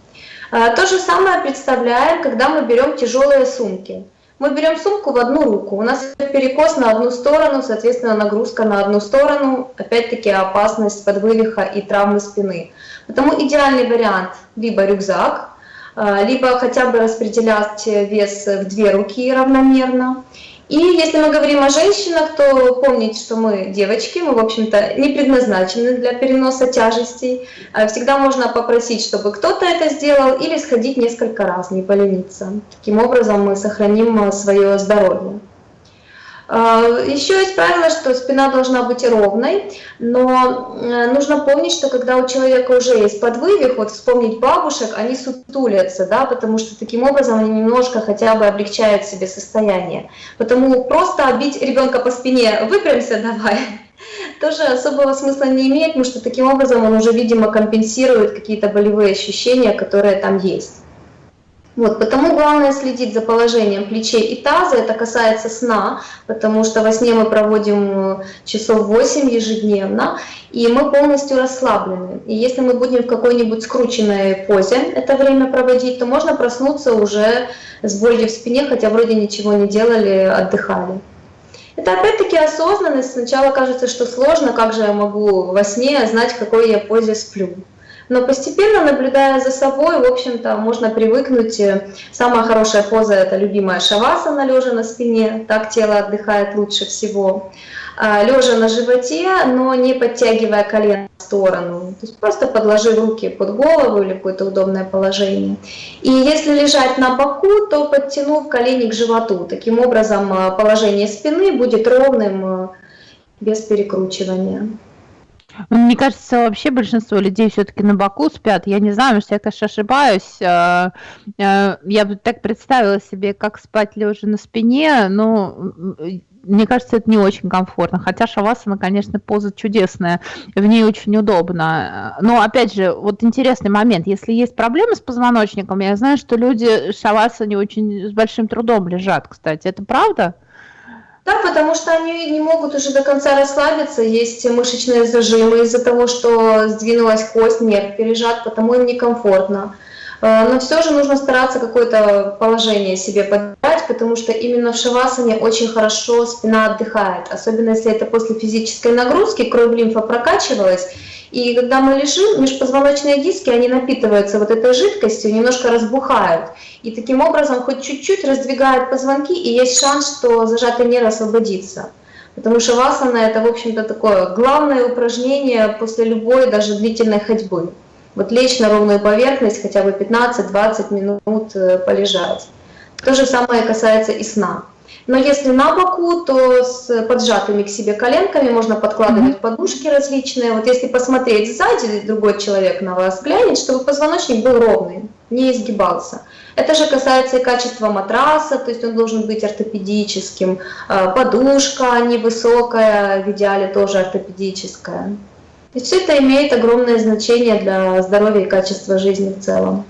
А, то же самое представляем, когда мы берем тяжелые сумки. Мы берем сумку в одну руку, у нас перекос на одну сторону, соответственно, нагрузка на одну сторону, опять-таки опасность подвывиха и травмы спины. Потому идеальный вариант либо рюкзак, а, либо хотя бы распределять вес в две руки равномерно. И если мы говорим о женщинах, то помните, что мы девочки, мы, в общем-то, не предназначены для переноса тяжестей. А всегда можно попросить, чтобы кто-то это сделал, или сходить несколько раз, не полениться. Таким образом мы сохраним свое здоровье. А, Еще есть правило, что спина должна быть ровной, но э, нужно помнить, что когда у человека уже есть подвывих, вот вспомнить бабушек, они сутулятся, да, потому что таким образом они немножко хотя бы облегчают себе состояние. Потому просто обить ребенка по спине, выпрямся давай, тоже особого смысла не имеет, потому что таким образом он уже, видимо, компенсирует какие-то болевые ощущения, которые там есть. Вот, потому главное следить за положением плечей и таза, это касается сна, потому что во сне мы проводим э, часов 8 ежедневно, и мы полностью расслаблены. И если мы будем в какой-нибудь скрученной позе это время проводить, то можно проснуться уже с болью в спине, хотя вроде ничего не делали, отдыхали. Это опять-таки осознанность. Сначала кажется, что сложно, как же я могу во сне знать, в какой я позе сплю. Но постепенно, наблюдая за собой, в общем-то, можно привыкнуть. Самая хорошая поза – это любимая шавасана, лежа на спине, так тело отдыхает лучше всего. А, лежа на животе, но не подтягивая колено в сторону. То есть просто подложив руки под голову или какое-то удобное положение. И если лежать на боку, то подтянув колени к животу. Таким образом а, положение спины будет ровным, а, без перекручивания. Мне кажется, вообще большинство людей все-таки на боку спят. Я не знаю, может, я, конечно, ошибаюсь. Э, э, я бы так представила себе, как спать лежа на спине, но мне кажется, это не очень комфортно. Хотя шавасана, конечно, поза чудесная, в ней очень удобно. Но, опять же, вот интересный момент. Если есть проблемы с позвоночником, я знаю, что люди шавасане очень с большим трудом лежат, кстати. Это правда? Да, потому что они не могут уже до конца расслабиться, есть мышечные зажимы из-за того, что сдвинулась кость, нерв пережат, потому им некомфортно. Э, но все же нужно стараться какое-то положение себе подать, потому что именно в шавасане очень хорошо спина отдыхает, особенно если это после физической нагрузки, кровь лимфа прокачивалась, и когда мы лежим, межпозвоночные диски, они напитываются вот этой жидкостью, немножко разбухают. И таким образом хоть чуть-чуть раздвигают позвонки, и есть шанс, что зажатый нерв освободится. Потому что васана это, в общем-то, такое главное упражнение после любой, даже длительной ходьбы. Вот лечь на ровную поверхность, хотя бы 15-20 минут э, полежать. То же самое касается и сна. Но если на боку, то с поджатыми к себе коленками можно подкладывать подушки различные. Вот если посмотреть сзади, другой человек на вас глянет, чтобы позвоночник был ровный, не изгибался. Это же касается и качества матраса, то есть он должен быть ортопедическим. А, подушка невысокая, в идеале тоже ортопедическая. И все это имеет огромное значение для здоровья и качества жизни в целом.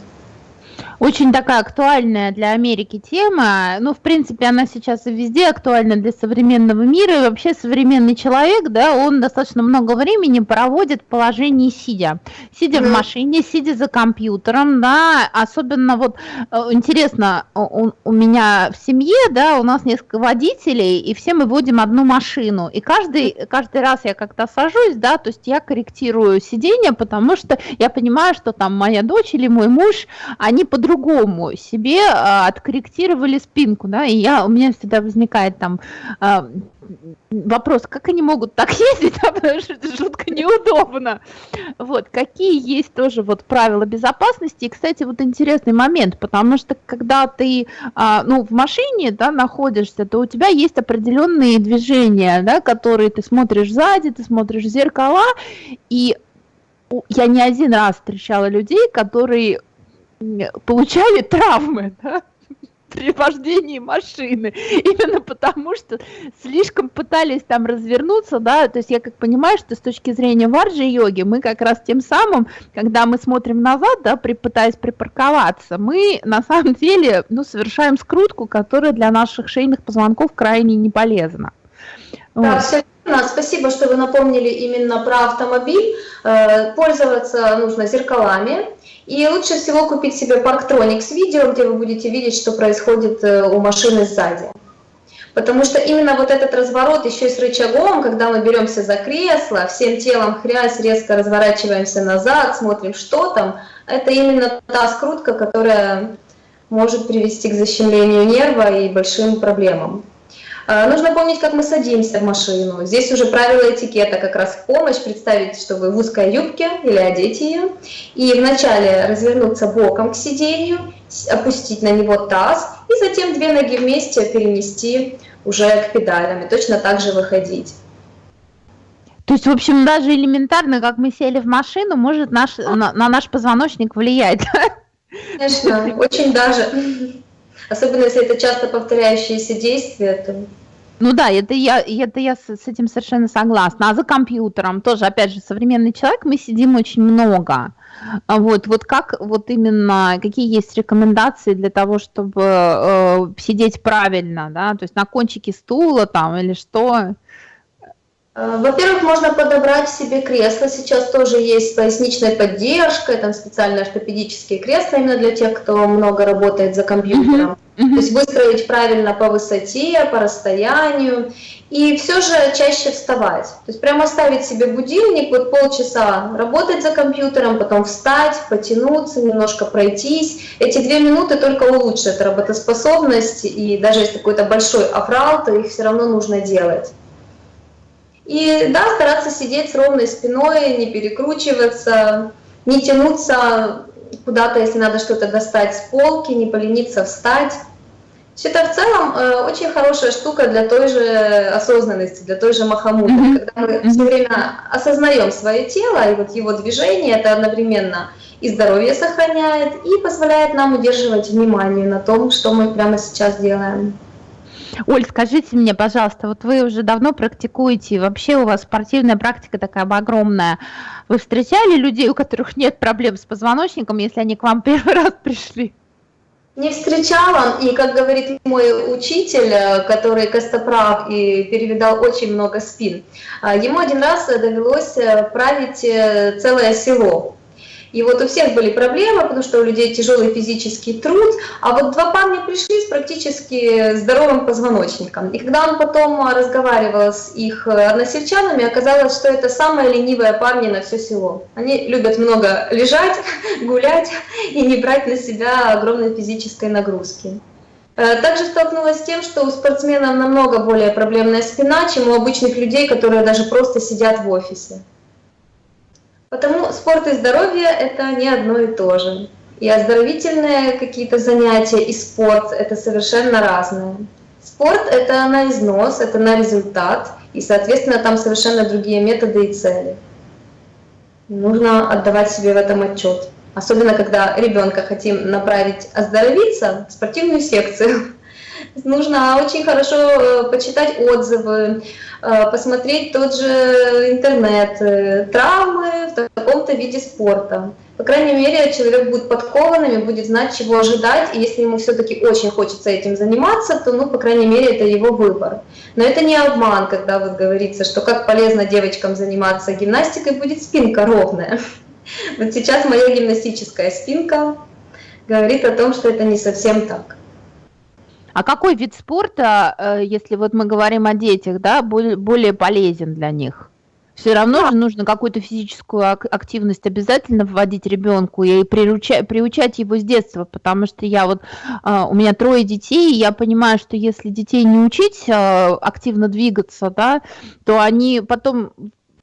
Очень такая актуальная для Америки тема. Ну, в принципе, она сейчас и везде актуальна для современного мира. И вообще современный человек, да, он достаточно много времени проводит в положении сидя. Сидя mm-hmm. в машине, сидя за компьютером, да. Особенно вот э, интересно, у, у меня в семье, да, у нас несколько водителей, и все мы водим одну машину. И каждый, каждый раз я как-то сажусь, да, то есть я корректирую сиденье, потому что я понимаю, что там моя дочь или мой муж, они под по-другому себе а, откорректировали спинку, да, и я, у меня всегда возникает там а, вопрос, как они могут так ездить, да, потому что это жутко неудобно. Вот, какие есть тоже вот правила безопасности, и, кстати, вот интересный момент, потому что когда ты, а, ну, в машине, да, находишься, то у тебя есть определенные движения, да, которые ты смотришь сзади, ты смотришь в зеркала, и я не один раз встречала людей, которые получали травмы да, при вождении машины, именно потому что слишком пытались там развернуться, да, то есть я как понимаю, что с точки зрения варджи-йоги мы как раз тем самым, когда мы смотрим назад, да, при, пытаясь припарковаться, мы на самом деле, ну, совершаем скрутку, которая для наших шейных позвонков крайне не полезна. Да, Спасибо, что вы напомнили именно про автомобиль. Э, пользоваться нужно зеркалами. И лучше всего купить себе Parktronix видео, где вы будете видеть, что происходит э, у машины сзади. Потому что именно вот этот разворот еще и с рычагом, когда мы беремся за кресло, всем телом хрясь, резко разворачиваемся назад, смотрим, что там, это именно та скрутка, которая может привести к защемлению нерва и большим проблемам. А, нужно помнить, как мы садимся в машину. Здесь уже правила этикета как раз в помощь. Представить, что вы в узкой юбке или одеть ее. И вначале развернуться боком к сиденью, опустить на него таз, и затем две ноги вместе перенести уже к педалям. И точно так же выходить. То есть, в общем, даже элементарно, как мы сели в машину, может наш, на, на наш позвоночник влиять. Конечно, очень даже. Особенно если это часто повторяющиеся действия, то... Ну да, это я, это я с, этим совершенно согласна. А за компьютером тоже, опять же, современный человек, мы сидим очень много. А вот, вот как вот именно, какие есть рекомендации для того, чтобы э, сидеть правильно, да, то есть на кончике стула там или что? Э, во-первых, можно подобрать себе кресло. Сейчас тоже есть с поясничной поддержкой, там специальные ортопедические кресла именно для тех, кто много работает за компьютером. Mm -hmm. То есть выстроить правильно по высоте, по расстоянию. И все же чаще вставать. То есть прямо ставить себе будильник, вот полчаса работать за компьютером, потом встать, потянуться, немножко пройтись. Эти две минуты только улучшат работоспособность. И даже если какой-то большой аврал, то их все равно нужно делать. И да, стараться сидеть с ровной спиной, не перекручиваться, не тянуться куда-то, если надо что-то достать с полки, не полениться встать. Все это в целом э, очень хорошая штука для той же осознанности, для той же махамуты, mm-hmm. когда мы все время осознаем свое тело, и вот его движение, это одновременно и здоровье сохраняет, и позволяет нам удерживать внимание на том, что мы прямо сейчас делаем. Оль, скажите мне, пожалуйста, вот вы уже давно практикуете, вообще у вас спортивная практика такая огромная. Вы встречали людей, у которых нет проблем с позвоночником, если они к вам первый раз пришли? Не встречала, и, как говорит мой учитель, э, который костоправ и перевидал очень много спин, э, ему один раз довелось э, править целое село. И вот у всех были проблемы, потому что у людей тяжелый физический труд, а вот два парня пришли с практически здоровым позвоночником. И когда он потом разговаривал с их односельчанами, оказалось, что это самые ленивые парни на все село. Они любят много лежать, гулять и не брать на себя огромной физической нагрузки. Э, также столкнулась с тем, что у спортсменов намного более проблемная спина, чем у обычных людей, которые даже просто сидят в офисе. Потому спорт и здоровье – это не одно и то же. И оздоровительные какие-то занятия, и спорт – это совершенно разное. Спорт – это на износ, это на результат, и, соответственно, там совершенно другие методы и цели. Нужно отдавать себе в этом отчет. Особенно, когда ребенка хотим направить оздоровиться в спортивную секцию. Нужно очень хорошо э, почитать отзывы, э, посмотреть тот же интернет, э, травмы в таком-то виде спорта. По крайней мере, человек будет подкованным и будет знать, чего ожидать, и если ему все-таки очень хочется этим заниматься, то, ну, по крайней мере, это его выбор. Но это не обман, когда вот говорится, что как полезно девочкам заниматься гимнастикой, будет спинка ровная. Вот сейчас моя гимнастическая спинка говорит о том, что это не совсем так. А какой вид спорта, э, если вот мы говорим о детях, да, более полезен для них? Все равно же нужно какую-то физическую активность обязательно вводить ребенку и приучать, приучать его с детства, потому что я вот, а, у меня трое детей, и я понимаю, что если детей не учить а, активно двигаться, да, то они потом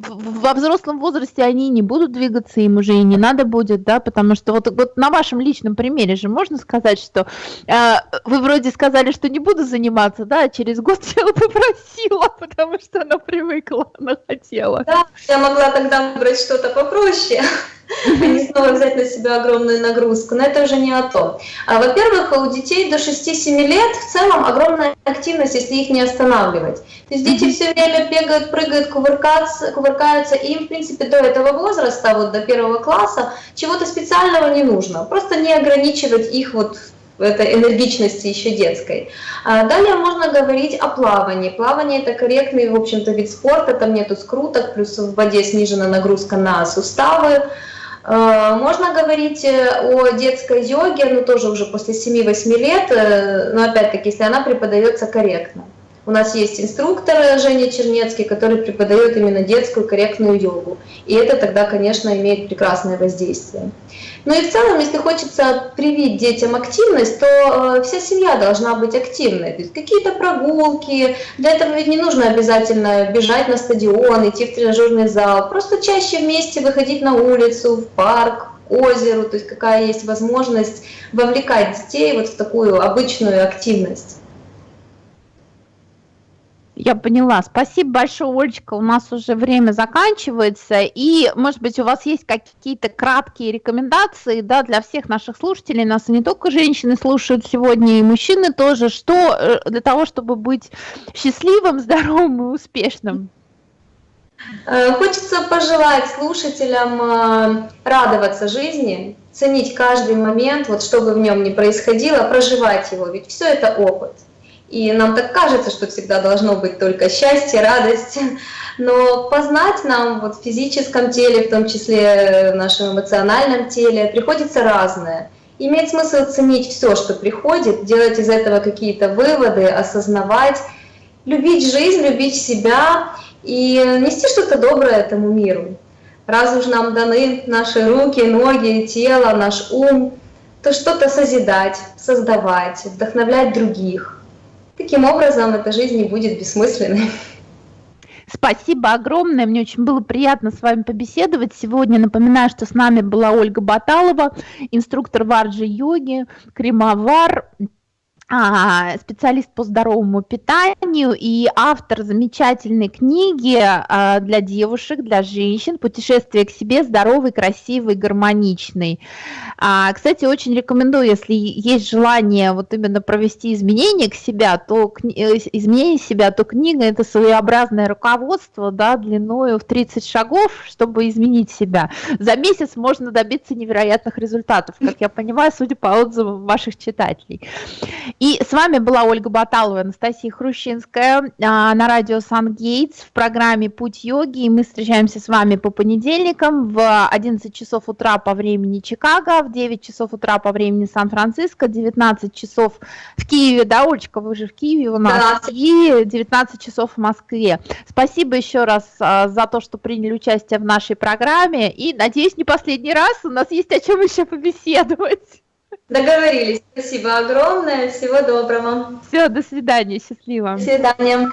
во взрослом возрасте они не будут двигаться, им уже и не надо будет, да, потому что вот, вот на вашем личном примере же можно сказать, что э, вы вроде сказали, что не буду заниматься, да, а через год я попросила, потому что она привыкла, она хотела. Да, я могла тогда выбрать что-то попроще а не снова взять на себя огромную нагрузку. Но это уже не о том. А, во-первых, у детей до 6-7 лет в целом огромная активность, если их не останавливать. То есть дети все время бегают, прыгают, кувыркаются, кувыркаются, и им, в принципе, до этого возраста, вот до первого класса, чего-то специального не нужно. Просто не ограничивать их вот этой энергичности еще детской. А далее можно говорить о плавании. Плавание это корректный, в общем-то, вид спорта, там нету скруток, плюс в воде снижена нагрузка на суставы. Э, можно говорить э, о детской йоге, но тоже уже после 7-8 лет, э, но опять-таки, если она преподается корректно. У нас есть инструктор Женя Чернецкий, который преподает именно детскую корректную йогу. И это тогда, конечно, имеет прекрасное воздействие. Ну и в целом, если хочется привить детям активность, то э, вся семья должна быть активной. То есть какие-то прогулки, для этого ведь не нужно обязательно бежать на стадион, идти в тренажерный зал. Просто чаще вместе выходить на улицу, в парк, к озеру, то есть какая есть возможность вовлекать детей вот в такую обычную активность. Я поняла. Спасибо большое, Олечка. У нас уже время заканчивается. И, может быть, у вас есть какие-то краткие рекомендации да, для всех наших слушателей. Нас не только женщины слушают сегодня, и мужчины тоже. Что э, для того, чтобы быть счастливым, здоровым и успешным? Э, хочется пожелать слушателям э, радоваться жизни, ценить каждый момент, вот что бы в нем ни происходило, проживать его, ведь все это опыт. И нам так кажется, что всегда должно быть только счастье, радость. Но познать нам вот в физическом теле, в том числе в нашем эмоциональном теле, приходится разное. Имеет смысл ценить все, что приходит, делать из этого какие-то выводы, осознавать, любить жизнь, любить себя и нести что-то доброе этому миру. Раз уж нам даны наши руки, ноги, тело, наш ум, то что-то созидать, создавать, вдохновлять других – Таким образом, эта жизнь не будет бессмысленной. Спасибо огромное, мне очень было приятно с вами побеседовать. Сегодня напоминаю, что с нами была Ольга Баталова, инструктор варджи-йоги, кремовар, а, специалист по здоровому питанию и автор замечательной книги а, для девушек, для женщин «Путешествие к себе здоровый, красивый, гармоничный». А, кстати, очень рекомендую, если есть желание вот именно провести изменения к себя, то э, изменение себя, то книга – это своеобразное руководство да, длиною в 30 шагов, чтобы изменить себя. За месяц можно добиться невероятных результатов, как я понимаю, судя по отзывам ваших читателей. И с вами была Ольга Баталова, Анастасия Хрущинская а, на радио Сан-Гейтс в программе «Путь йоги». И мы встречаемся с вами по понедельникам в 11 часов утра по времени Чикаго, в 9 часов утра по времени Сан-Франциско, 19 часов в Киеве, да, Олечка, вы же в Киеве у нас, да. и 19 часов в Москве. Спасибо еще раз а, за то, что приняли участие в нашей программе, и, надеюсь, не последний раз, у нас есть о чем еще побеседовать. Договорились. Спасибо огромное. Всего доброго. Все, до свидания. Счастливо. До свидания.